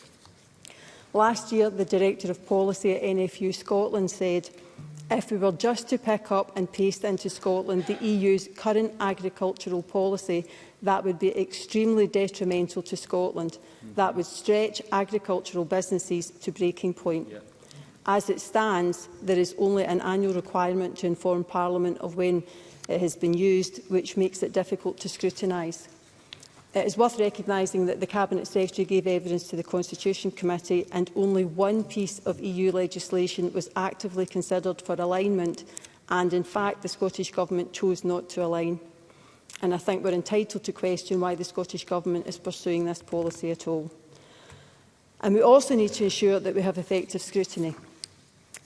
Last year, the Director of Policy at NFU Scotland said, if we were just to pick up and paste into Scotland the EU's current agricultural policy, that would be extremely detrimental to Scotland. Mm -hmm. That would stretch agricultural businesses to breaking point. Yeah. As it stands, there is only an annual requirement to inform Parliament of when it has been used, which makes it difficult to scrutinise. It is worth recognising that the Cabinet Secretary gave evidence to the Constitution Committee and only one piece of EU legislation was actively considered for alignment and in fact the Scottish Government chose not to align. And I think we're entitled to question why the Scottish Government is pursuing this policy at all. And we also need to ensure that we have effective scrutiny.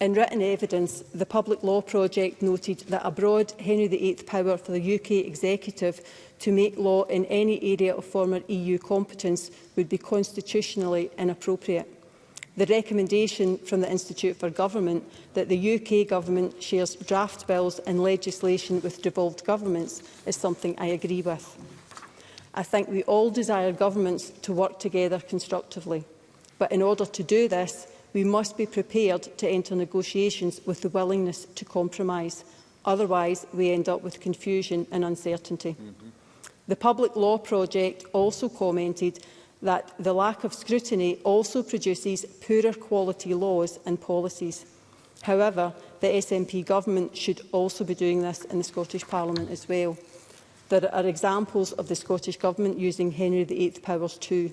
In written evidence, the Public Law Project noted that a broad Henry VIII power for the UK executive to make law in any area of former EU competence would be constitutionally inappropriate. The recommendation from the Institute for Government that the UK Government shares draft bills and legislation with devolved governments is something I agree with. I think we all desire governments to work together constructively. But in order to do this, we must be prepared to enter negotiations with the willingness to compromise. Otherwise, we end up with confusion and uncertainty. Mm -hmm. The Public Law Project also commented that the lack of scrutiny also produces poorer quality laws and policies. However, the SNP government should also be doing this in the Scottish Parliament as well. There are examples of the Scottish Government using Henry VIII powers too.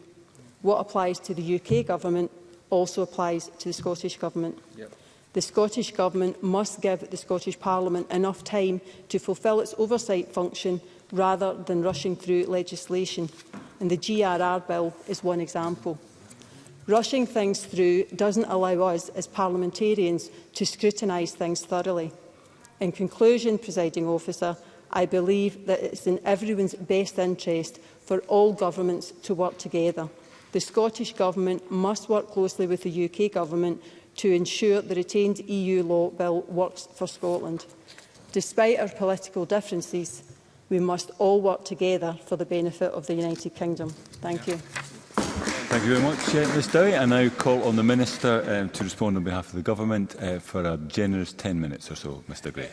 What applies to the UK Government also applies to the Scottish Government. Yep. The Scottish Government must give the Scottish Parliament enough time to fulfil its oversight function rather than rushing through legislation, and the GRR bill is one example. Rushing things through doesn't allow us as parliamentarians to scrutinise things thoroughly. In conclusion, presiding officer, I believe that it's in everyone's best interest for all governments to work together. The Scottish Government must work closely with the UK Government to ensure the retained EU law bill works for Scotland. Despite our political differences, we must all work together for the benefit of the United Kingdom. Thank yeah. you. Thank you very much, uh, Ms Dowie. I now call on the Minister um, to respond on behalf of the Government uh, for a generous 10 minutes or so, Mr Gray.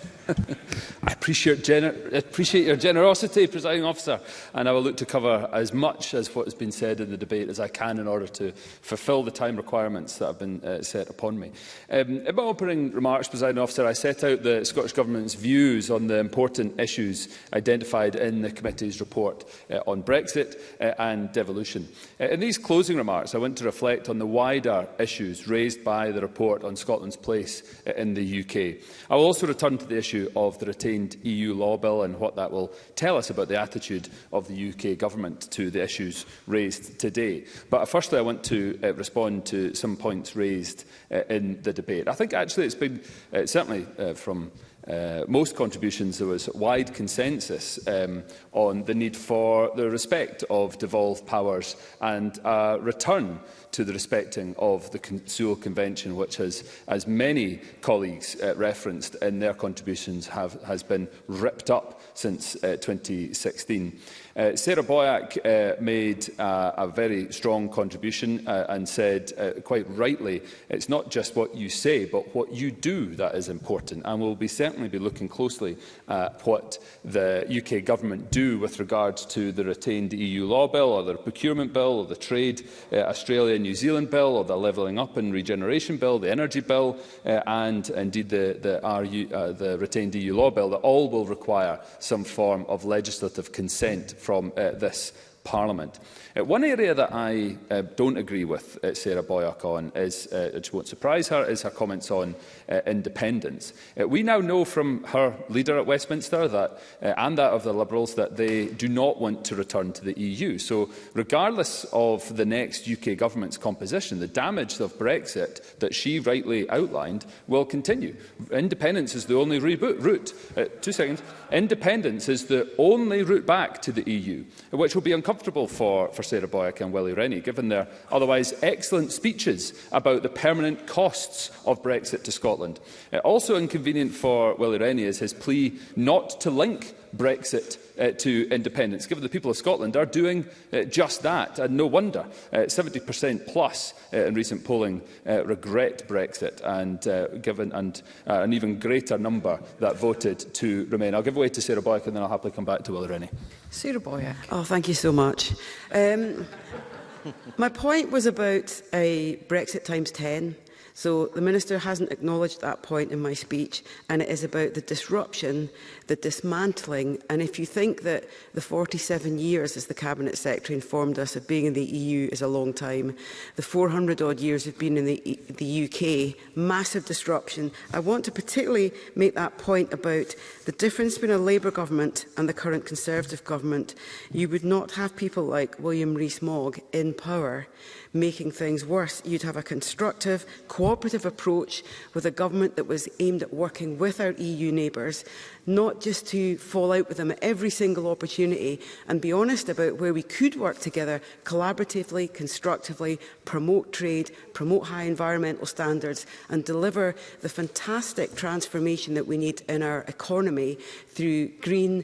I appreciate, appreciate your generosity, Presiding Officer, and I will look to cover as much as what has been said in the debate as I can in order to fulfil the time requirements that have been uh, set upon me. Um, in my opening remarks, Presiding Officer, I set out the Scottish Government's views on the important issues identified in the committee's report uh, on Brexit uh, and devolution. Uh, in these closing closing remarks, I want to reflect on the wider issues raised by the report on Scotland's place in the UK. I will also return to the issue of the retained EU law bill and what that will tell us about the attitude of the UK government to the issues raised today. But firstly, I want to uh, respond to some points raised uh, in the debate. I think actually it's been, uh, certainly uh, from uh, most contributions, there was wide consensus um, on the need for the respect of devolved powers and a return to the respecting of the Sewell Convention, which has, as many colleagues uh, referenced in their contributions, have, has been ripped up since uh, 2016. Uh, Sarah Boyack uh, made uh, a very strong contribution uh, and said, uh, quite rightly, it's not just what you say, but what you do that is important. And we'll be certainly be looking closely at what the UK government do with regards to the retained EU law bill, or the procurement bill, or the trade uh, Australia New Zealand bill, or the levelling up and regeneration bill, the energy bill, uh, and indeed the, the, RU, uh, the retained EU law bill, that all will require some form of legislative consent from uh, this Parliament. Uh, one area that I uh, don't agree with uh, Sarah Boyack on is, uh, which won't surprise her, is her comments on uh, independence. Uh, we now know from her leader at Westminster that, uh, and that of the Liberals that they do not want to return to the EU. So regardless of the next UK government's composition, the damage of Brexit that she rightly outlined will continue. Independence is the only route. Uh, two seconds. Independence is the only route back to the EU, which will be uncomfortable for, for for Sarah Boyack and Willie Rennie, given their otherwise excellent speeches about the permanent costs of Brexit to Scotland. Uh, also inconvenient for Willie Rennie is his plea not to link Brexit uh, to independence, given the people of Scotland are doing uh, just that, and no wonder. Uh, 70% plus uh, in recent polling uh, regret Brexit, and uh, given and uh, an even greater number that voted to remain. I'll give way to Sarah Boyack, and then I'll happily come back to Will Rennie. Sarah Boyack. Oh, thank you so much. Um, my point was about a Brexit times 10. So the Minister hasn't acknowledged that point in my speech, and it is about the disruption, the dismantling, and if you think that the 47 years, as the Cabinet Secretary informed us, of being in the EU is a long time, the 400-odd years of being in the, e the UK, massive disruption. I want to particularly make that point about the difference between a Labour government and the current Conservative government. You would not have people like William Rees-Mogg in power making things worse. You'd have a constructive, cooperative approach with a government that was aimed at working with our EU neighbours, not just to fall out with them at every single opportunity and be honest about where we could work together collaboratively, constructively, promote trade, promote high environmental standards and deliver the fantastic transformation that we need in our economy through green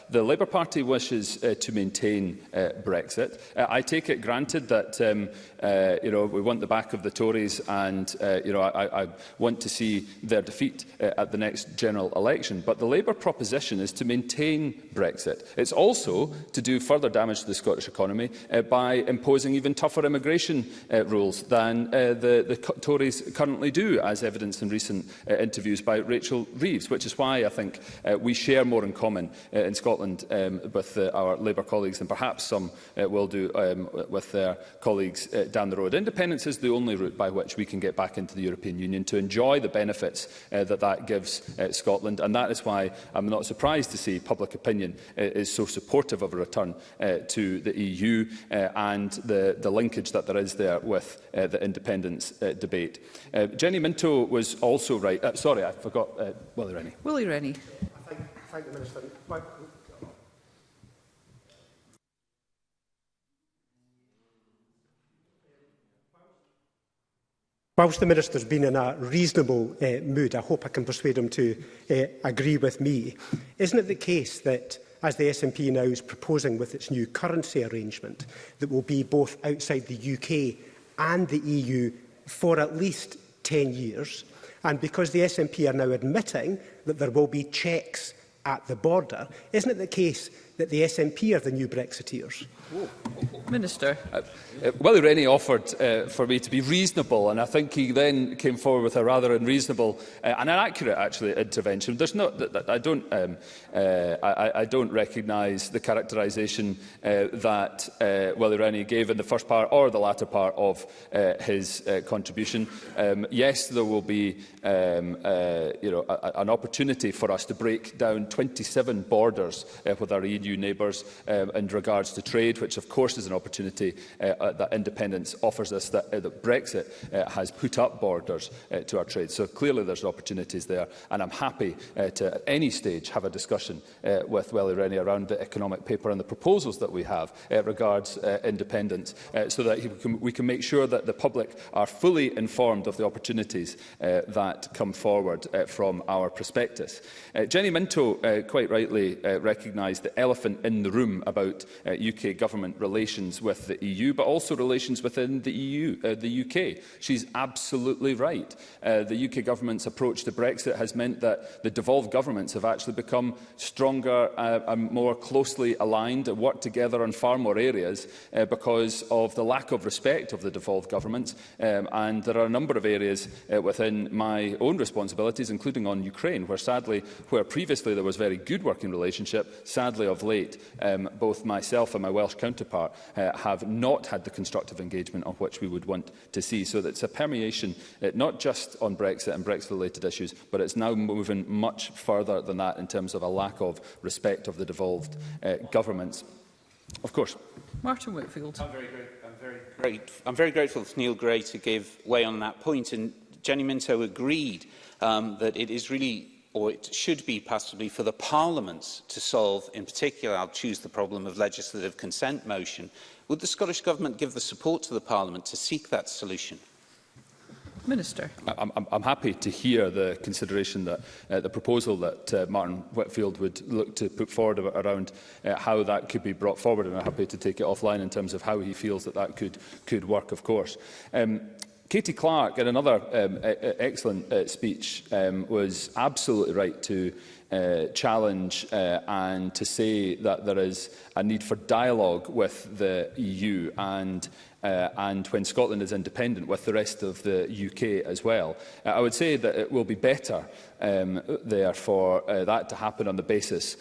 the Labour Party wishes uh, to maintain uh, Brexit. Uh, I take it granted that um, uh, you know, we want the back of the Tories and uh, you know, I, I want to see their defeat uh, at the next general election direction, but the Labour proposition is to maintain Brexit. It's also to do further damage to the Scottish economy uh, by imposing even tougher immigration uh, rules than uh, the, the Tories currently do, as evidenced in recent uh, interviews by Rachel Reeves, which is why I think uh, we share more in common uh, in Scotland um, with uh, our Labour colleagues than perhaps some uh, will do um, with their colleagues uh, down the road. Independence is the only route by which we can get back into the European Union to enjoy the benefits uh, that that gives uh, Scotland and And that is why I'm not surprised to see public opinion uh, is so supportive of a return uh, to the EU uh, and the, the linkage that there is there with uh, the independence uh, debate. Uh, Jenny Minto was also right. Uh, sorry, I forgot. Uh, Willie Rennie. Willie Rennie. I thank, thank the Minister. My, Whilst the Minister has been in a reasonable uh, mood, I hope I can persuade him to uh, agree with me, isn't it the case that as the SNP now is proposing with its new currency arrangement that will be both outside the UK and the EU for at least 10 years. And because the SNP are now admitting that there will be checks at the border, isn't it the case that the SNP are the new Brexiteers? Minister. Uh, uh, Willie Rennie offered uh, for me to be reasonable, and I think he then came forward with a rather unreasonable uh, and an accurate, actually, intervention. There's not, th th I don't, um, uh, I, I don't recognise the characterisation uh, that uh, Willie Rennie gave in the first part or the latter part of uh, his uh, contribution. Um, yes, there will be, um, uh, you know, a, a, an opportunity for us to break down 27 borders uh, with our EU neighbours um, in regards to trade which of course is an opportunity uh, uh, that independence offers us, that, uh, that Brexit uh, has put up borders uh, to our trade. So clearly there's opportunities there, and I'm happy uh, to at any stage have a discussion uh, with Welly Rennie around the economic paper and the proposals that we have uh, regards uh, independence, uh, so that we can, we can make sure that the public are fully informed of the opportunities uh, that come forward uh, from our prospectus. Uh, Jenny Minto uh, quite rightly uh, recognised the elephant in the room about uh, UK government government relations with the EU, but also relations within the EU, uh, the UK. She's absolutely right. Uh, the UK government's approach to Brexit has meant that the devolved governments have actually become stronger uh, and more closely aligned and work together on far more areas uh, because of the lack of respect of the devolved governments. Um, and there are a number of areas uh, within my own responsibilities, including on Ukraine, where sadly, where previously there was very good working relationship, sadly of late, um, both myself and my Welsh counterpart uh, have not had the constructive engagement of which we would want to see. So it's a permeation, uh, not just on Brexit and Brexit-related issues, but it's now moving much further than that in terms of a lack of respect of the devolved uh, governments. Of course. Martin Whitfield. I'm very, great, I'm, very great. I'm very grateful to Neil Gray to give way on that point, and Jenny Minto agreed um, that it is really or it should be possibly for the Parliament to solve, in particular I'll choose the problem of legislative consent motion, would the Scottish Government give the support to the Parliament to seek that solution? Minister. I'm, I'm, I'm happy to hear the consideration that uh, the proposal that uh, Martin Whitfield would look to put forward around uh, how that could be brought forward and I'm happy to take it offline in terms of how he feels that that could could work of course. Um, Katie Clark, in another um, e, e, excellent uh, speech, um, was absolutely right to uh, challenge uh, and to say that there is a need for dialogue with the EU and uh, and when Scotland is independent with the rest of the UK as well. Uh, I would say that it will be better um, there for uh, that to happen on the basis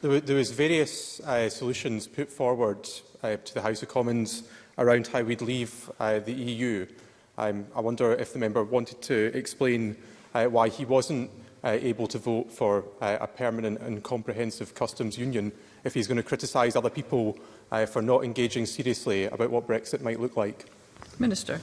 There, there was various uh, solutions put forward uh, to the House of Commons around how we'd leave uh, the EU. Um, I wonder if the member wanted to explain uh, why he wasn't uh, able to vote for uh, a permanent and comprehensive customs union if he's going to criticise other people uh, for not engaging seriously about what Brexit might look like. Minister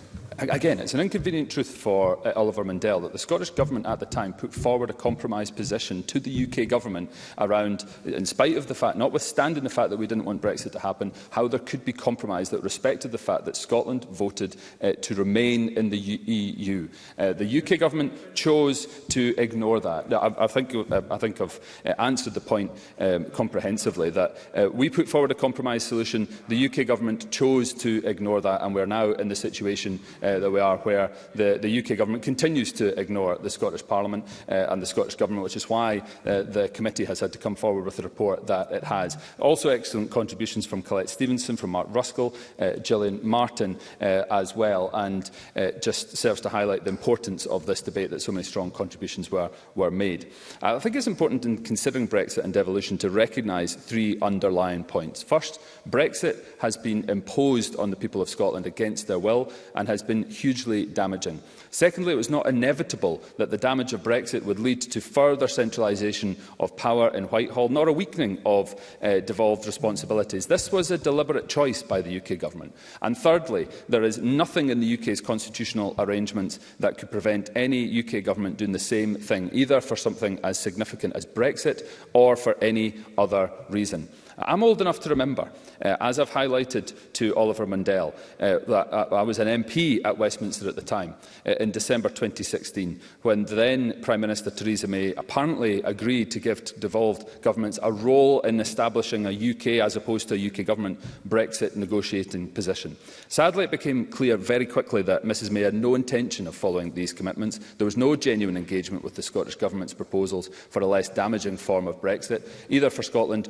again, it's an inconvenient truth for uh, Oliver Mundell that the Scottish Government at the time put forward a compromise position to the UK Government around, in spite of the fact, notwithstanding the fact that we didn't want Brexit to happen, how there could be compromise that respected the fact that Scotland voted uh, to remain in the EU. E uh, the UK Government chose to ignore that. I, I, think, uh, I think I've uh, answered the point um, comprehensively that uh, we put forward a compromise solution, the UK Government chose to ignore that and we're now in the situation uh, uh, that we are, where the, the UK government continues to ignore the Scottish Parliament uh, and the Scottish Government, which is why uh, the committee has had to come forward with a report that it has. Also excellent contributions from Colette Stevenson, from Mark Ruskell, uh, Gillian Martin uh, as well, and uh, just serves to highlight the importance of this debate that so many strong contributions were, were made. Uh, I think it's important in considering Brexit and devolution to recognise three underlying points. First, Brexit has been imposed on the people of Scotland against their will and has been been hugely damaging. Secondly, it was not inevitable that the damage of Brexit would lead to further centralisation of power in Whitehall, nor a weakening of uh, devolved responsibilities. This was a deliberate choice by the UK Government. And thirdly, there is nothing in the UK's constitutional arrangements that could prevent any UK Government doing the same thing, either for something as significant as Brexit or for any other reason. I'm old enough to remember Uh, as I've highlighted to Oliver Mundell, uh, that, uh, I was an MP at Westminster at the time, uh, in December 2016, when then Prime Minister Theresa May apparently agreed to give devolved governments a role in establishing a UK, as opposed to a UK government, Brexit negotiating position. Sadly, it became clear very quickly that Mrs May had no intention of following these commitments. There was no genuine engagement with the Scottish Government's proposals for a less damaging form of Brexit, either for Scotland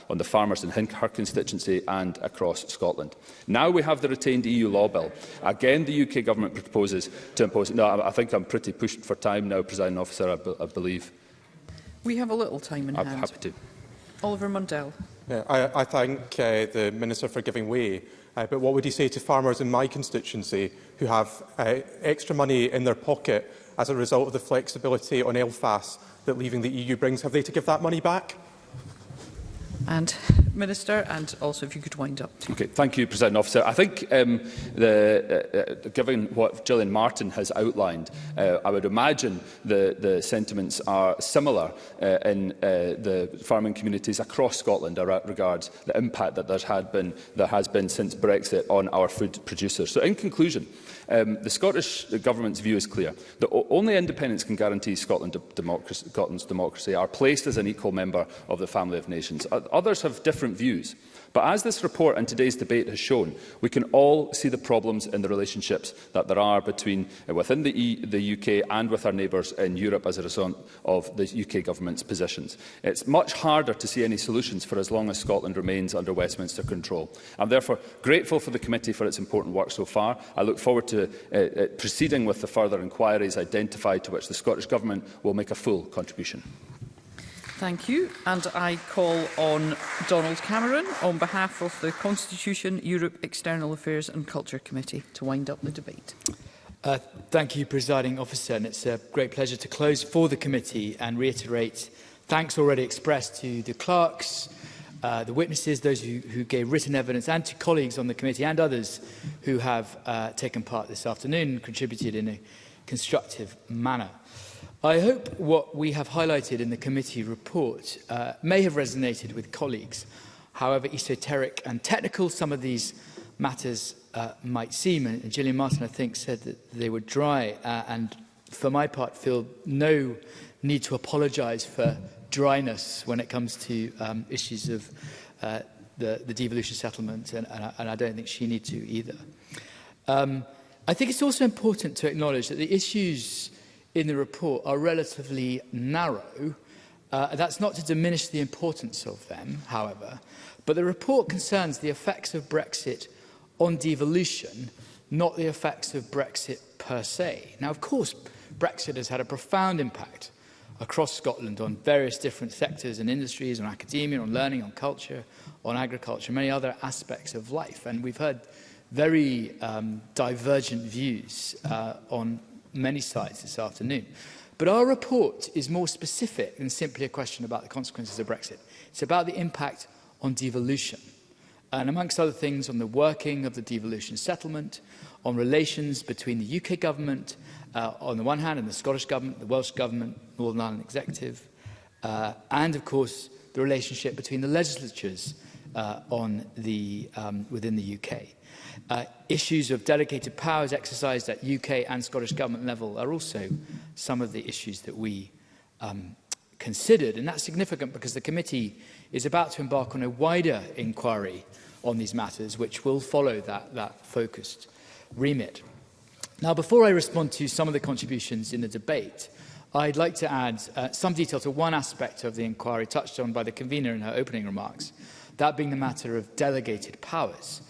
on the farmers in her constituency and across Scotland. Now Now we have the retained EU law bill. Again, the UK government proposes to impose... No, I, think I'm pretty pushed for time now, presiding officer, I, I believe. We have a little time in I'm hand. happy to. Oliver Mundell. Yeah, I, I thank uh, the Minister for giving way. Uh, but what would he say to farmers in my constituency who have uh, extra money in their pocket as a result of the flexibility on LFAS that leaving the EU brings? Have they to give that money back? and Minister, and also if you could wind up. Okay, thank you, President Officer. I think, um, the, uh, uh, given what Gillian Martin has outlined, uh, I would imagine the, the sentiments are similar uh, in uh, the farming communities across Scotland as regards the impact that there's had been, there has been since Brexit on our food producers. So, in conclusion, uh, Um, the Scottish Government's view is clear. that only independence can guarantee Scotland democracy, Scotland's democracy are placed as an equal member of the family of nations. Others have different views. But as this report and today's debate has shown, we can all see the problems in the relationships that there are between uh, within the, e the UK and with our neighbours in Europe as a result of the UK government's positions. It's much harder to see any solutions for as long as Scotland remains under Westminster control. I'm therefore grateful for the committee for its important work so far. I look forward to uh, uh, proceeding with the further inquiries identified to which the Scottish Government will make a full contribution. Thank you. And I call on Donald Cameron on behalf of the Constitution, Europe, External Affairs and Culture Committee to wind up the debate. Uh, thank you, Presiding Officer, and it's a great pleasure to close for the committee and reiterate thanks already expressed to the clerks, uh, the witnesses, those who, who gave written evidence, and to colleagues on the committee and others who have uh, taken part this afternoon and contributed in a constructive manner. I hope what we have highlighted in the committee report uh, may have resonated with colleagues, however esoteric and technical some of these matters uh, might seem. And Gillian Martin, I think, said that they were dry uh, and, for my part, feel no need to apologise for dryness when it comes to um, issues of uh, the, the devolution settlement, and, and, I, and I don't think she need to either. Um, I think it's also important to acknowledge that the issues in the report are relatively narrow. Uh, that's not to diminish the importance of them, however, but the report concerns the effects of Brexit on devolution, not the effects of Brexit per se. Now, of course, Brexit has had a profound impact across Scotland on various different sectors and industries, on academia, on learning, on culture, on agriculture, many other aspects of life. And we've heard very um, divergent views uh, on, many sites this afternoon. But our report is more specific than simply a question about the consequences of Brexit. It's about the impact on devolution. And amongst other things, on the working of the devolution settlement, on relations between the UK government uh, on the one hand and the Scottish government, the Welsh government, Northern Ireland Executive, uh, and of course the relationship between the legislatures uh, on the, um, within the UK. Uh, issues of delegated powers exercised at UK and Scottish Government level are also some of the issues that we um, considered. And that's significant because the committee is about to embark on a wider inquiry on these matters, which will follow that, that focused remit. Now, before I respond to some of the contributions in the debate, I'd like to add uh, some detail to one aspect of the inquiry touched on by the convener in her opening remarks, that being the matter of delegated powers.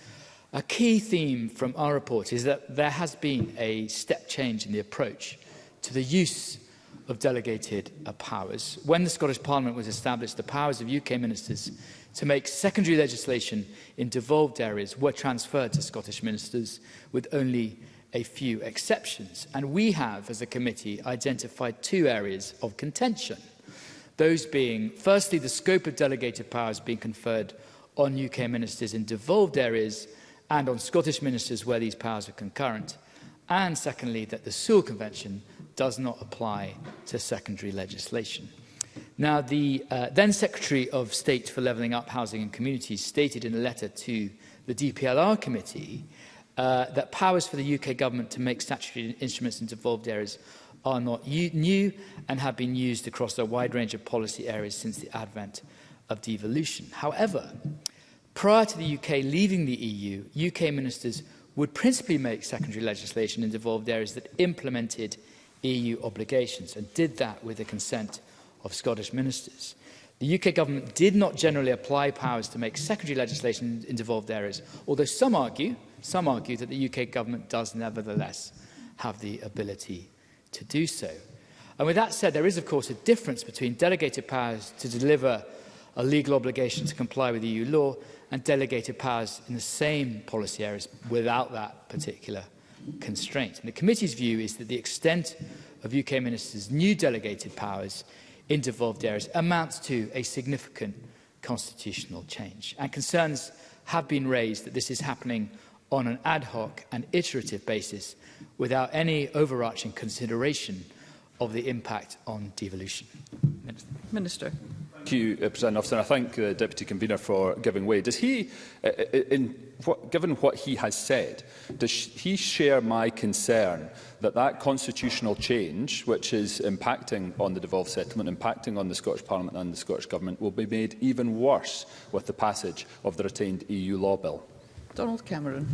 A key theme from our report is that there has been a step change in the approach to the use of delegated uh, powers. When the Scottish Parliament was established, the powers of UK ministers to make secondary legislation in devolved areas were transferred to Scottish ministers with only a few exceptions. And we have, as a committee, identified two areas of contention. Those being, firstly, the scope of delegated powers being conferred on UK ministers in devolved areas and on Scottish ministers where these powers are concurrent. And secondly, that the Sewell Convention does not apply to secondary legislation. Now, the uh, then Secretary of State for Levelling Up Housing and Communities stated in a letter to the DPLR Committee uh, that powers for the UK government to make statutory instruments in devolved areas are not new and have been used across a wide range of policy areas since the advent of devolution. However, Prior to the UK leaving the EU, UK ministers would principally make secondary legislation in devolved areas that implemented EU obligations and did that with the consent of Scottish ministers. The UK government did not generally apply powers to make secondary legislation in devolved areas, although some argue, some argue that the UK government does nevertheless have the ability to do so. And with that said, there is of course a difference between delegated powers to deliver a legal obligation to comply with EU law and delegated powers in the same policy areas without that particular constraint. And the committee's view is that the extent of UK ministers' new delegated powers in devolved areas amounts to a significant constitutional change. And concerns have been raised that this is happening on an ad hoc and iterative basis without any overarching consideration of the impact on devolution. Minister. Minister. Thank you, uh, President Officer, and I thank the uh, Deputy Convener for giving way. Does he, uh, uh, uh, in what, given what he has said, does he share my concern that that constitutional change, which is impacting on the devolved settlement, impacting on the Scottish Parliament and the Scottish Government, will be made even worse with the passage of the retained EU law bill? Donald Cameron.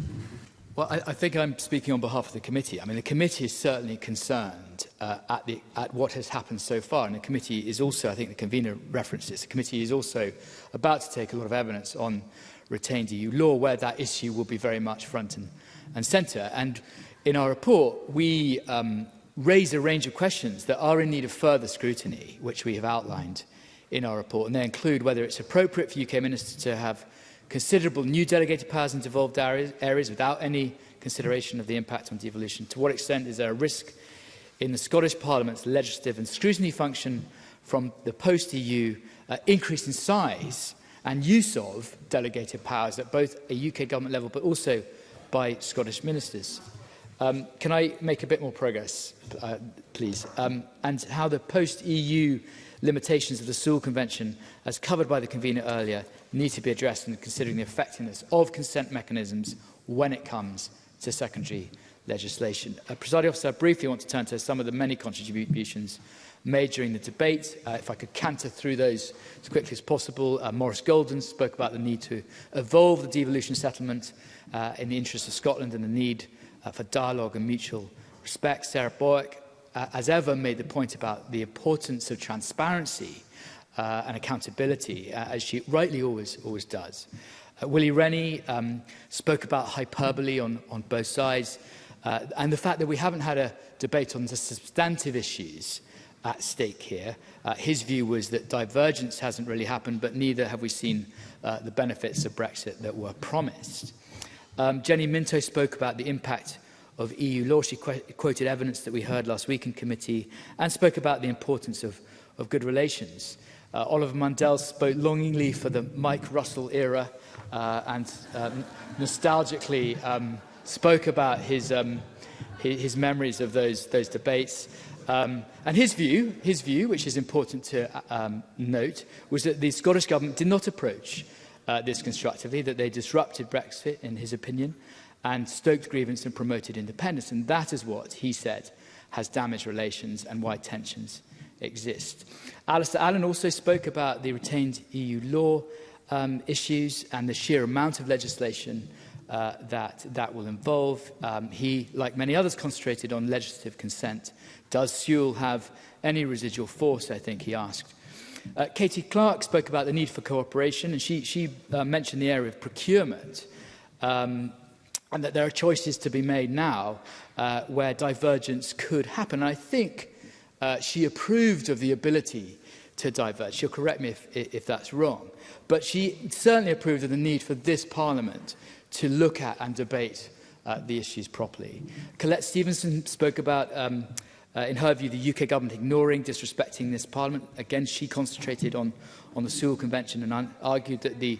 Well, I, I think I'm speaking on behalf of the committee. I mean, the committee is certainly concerned uh, at, the, at what has happened so far. And the committee is also, I think the convener references, the committee is also about to take a lot of evidence on retained EU law, where that issue will be very much front and, and centre. And in our report, we um, raise a range of questions that are in need of further scrutiny, which we have outlined in our report. And they include whether it's appropriate for UK ministers to have considerable new delegated powers in devolved areas without any consideration of the impact on devolution? To what extent is there a risk in the Scottish Parliament's legislative and scrutiny function from the post-EU uh, increase in size and use of delegated powers at both a UK government level but also by Scottish ministers? Um, can I make a bit more progress, uh, please? Um, and how the post-EU limitations of the Sewell Convention, as covered by the convener earlier, need to be addressed in considering the effectiveness of consent mechanisms when it comes to secondary legislation. Uh, Presiding Officer, I briefly want to turn to some of the many contributions made during the debate. Uh, if I could canter through those as quickly as possible. Uh, Morris Golden spoke about the need to evolve the devolution settlement uh, in the interests of Scotland and the need uh, for dialogue and mutual respect. Sarah Boyack, uh, as ever, made the point about the importance of transparency uh, and accountability, uh, as she rightly always, always does. Uh, Willie Rennie um, spoke about hyperbole on, on both sides uh, and the fact that we haven't had a debate on the substantive issues at stake here. Uh, his view was that divergence hasn't really happened, but neither have we seen uh, the benefits of Brexit that were promised. Um, Jenny Minto spoke about the impact of EU law. She qu quoted evidence that we heard last week in committee and spoke about the importance of, of good relations. Uh, Uh, Oliver Mundell spoke longingly for the Mike Russell era uh, and um, nostalgically um, spoke about his, um, his, his memories of those, those debates. Um, and his view, his view, which is important to uh, um, note, was that the Scottish Government did not approach uh, this constructively, that they disrupted Brexit, in his opinion, and stoked grievance and promoted independence. And that is what, he said, has damaged relations and why tensions exist. Alistair Allen also spoke about the retained EU law um, issues and the sheer amount of legislation uh, that that will involve. Um, he, like many others, concentrated on legislative consent. Does Sewell have any residual force, I think he asked. Uh, Katie Clark spoke about the need for cooperation, and she, she uh, mentioned the area of procurement. Um, and that there are choices to be made now uh, where divergence could happen. And I think uh, she approved of the ability to diverge. She'll correct me if, if that's wrong. But she certainly approved of the need for this Parliament to look at and debate uh, the issues properly. Colette Stevenson spoke about, um, uh, in her view, the UK government ignoring, disrespecting this Parliament. Again, she concentrated on, on the Sewell Convention and argued that the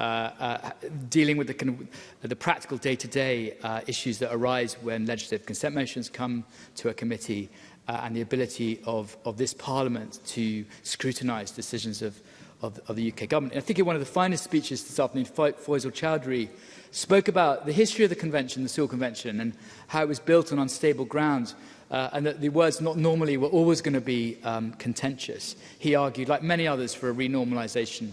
Uh, uh, dealing with the, kind of, the practical day-to-day -day, uh, issues that arise when legislative consent motions come to a committee uh, and the ability of, of this parliament to scrutinise decisions of, of, of the UK government. And I think in one of the finest speeches this afternoon, Faisal Chowdhury spoke about the history of the convention, the Sewell Convention, and how it was built on unstable ground, uh, and that the words not normally were always going to be um, contentious. He argued, like many others, for a renormalization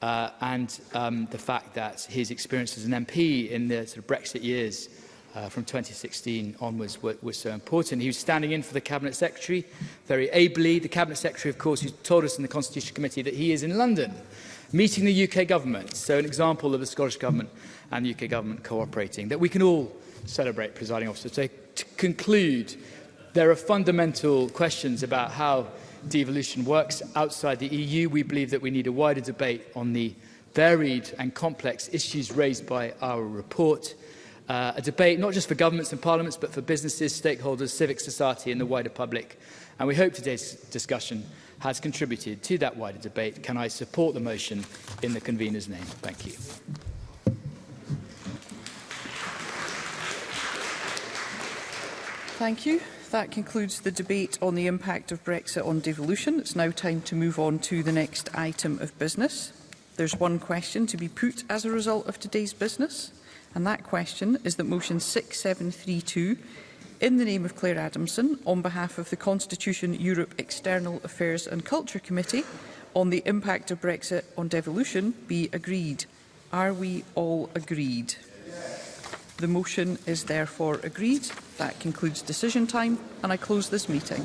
uh, and um, the fact that his experience as an MP in the sort of Brexit years uh, from 2016 onwards were, were so important. He was standing in for the Cabinet Secretary very ably. The Cabinet Secretary, of course, who told us in the Constitution Committee that he is in London, meeting the UK government. So an example of the Scottish government and the UK government cooperating, that we can all celebrate, presiding officer. So to conclude, there are fundamental questions about how devolution works outside the EU. We believe that we need a wider debate on the varied and complex issues raised by our report uh, a debate not just for governments and parliaments, but for businesses, stakeholders, civic society and the wider public. And we hope today's discussion has contributed to that wider debate. Can I support the motion in the convener's name? Thank you. Thank you. That concludes the debate on the impact of Brexit on devolution. It's now time to move on to the next item of business. There's one question to be put as a result of today's business. And that question is that motion 6732 in the name of Claire Adamson, on behalf of the Constitution, Europe, External Affairs and Culture Committee, on the impact of Brexit on devolution be agreed. Are we all agreed? The motion is therefore agreed. That concludes decision time and I close this meeting.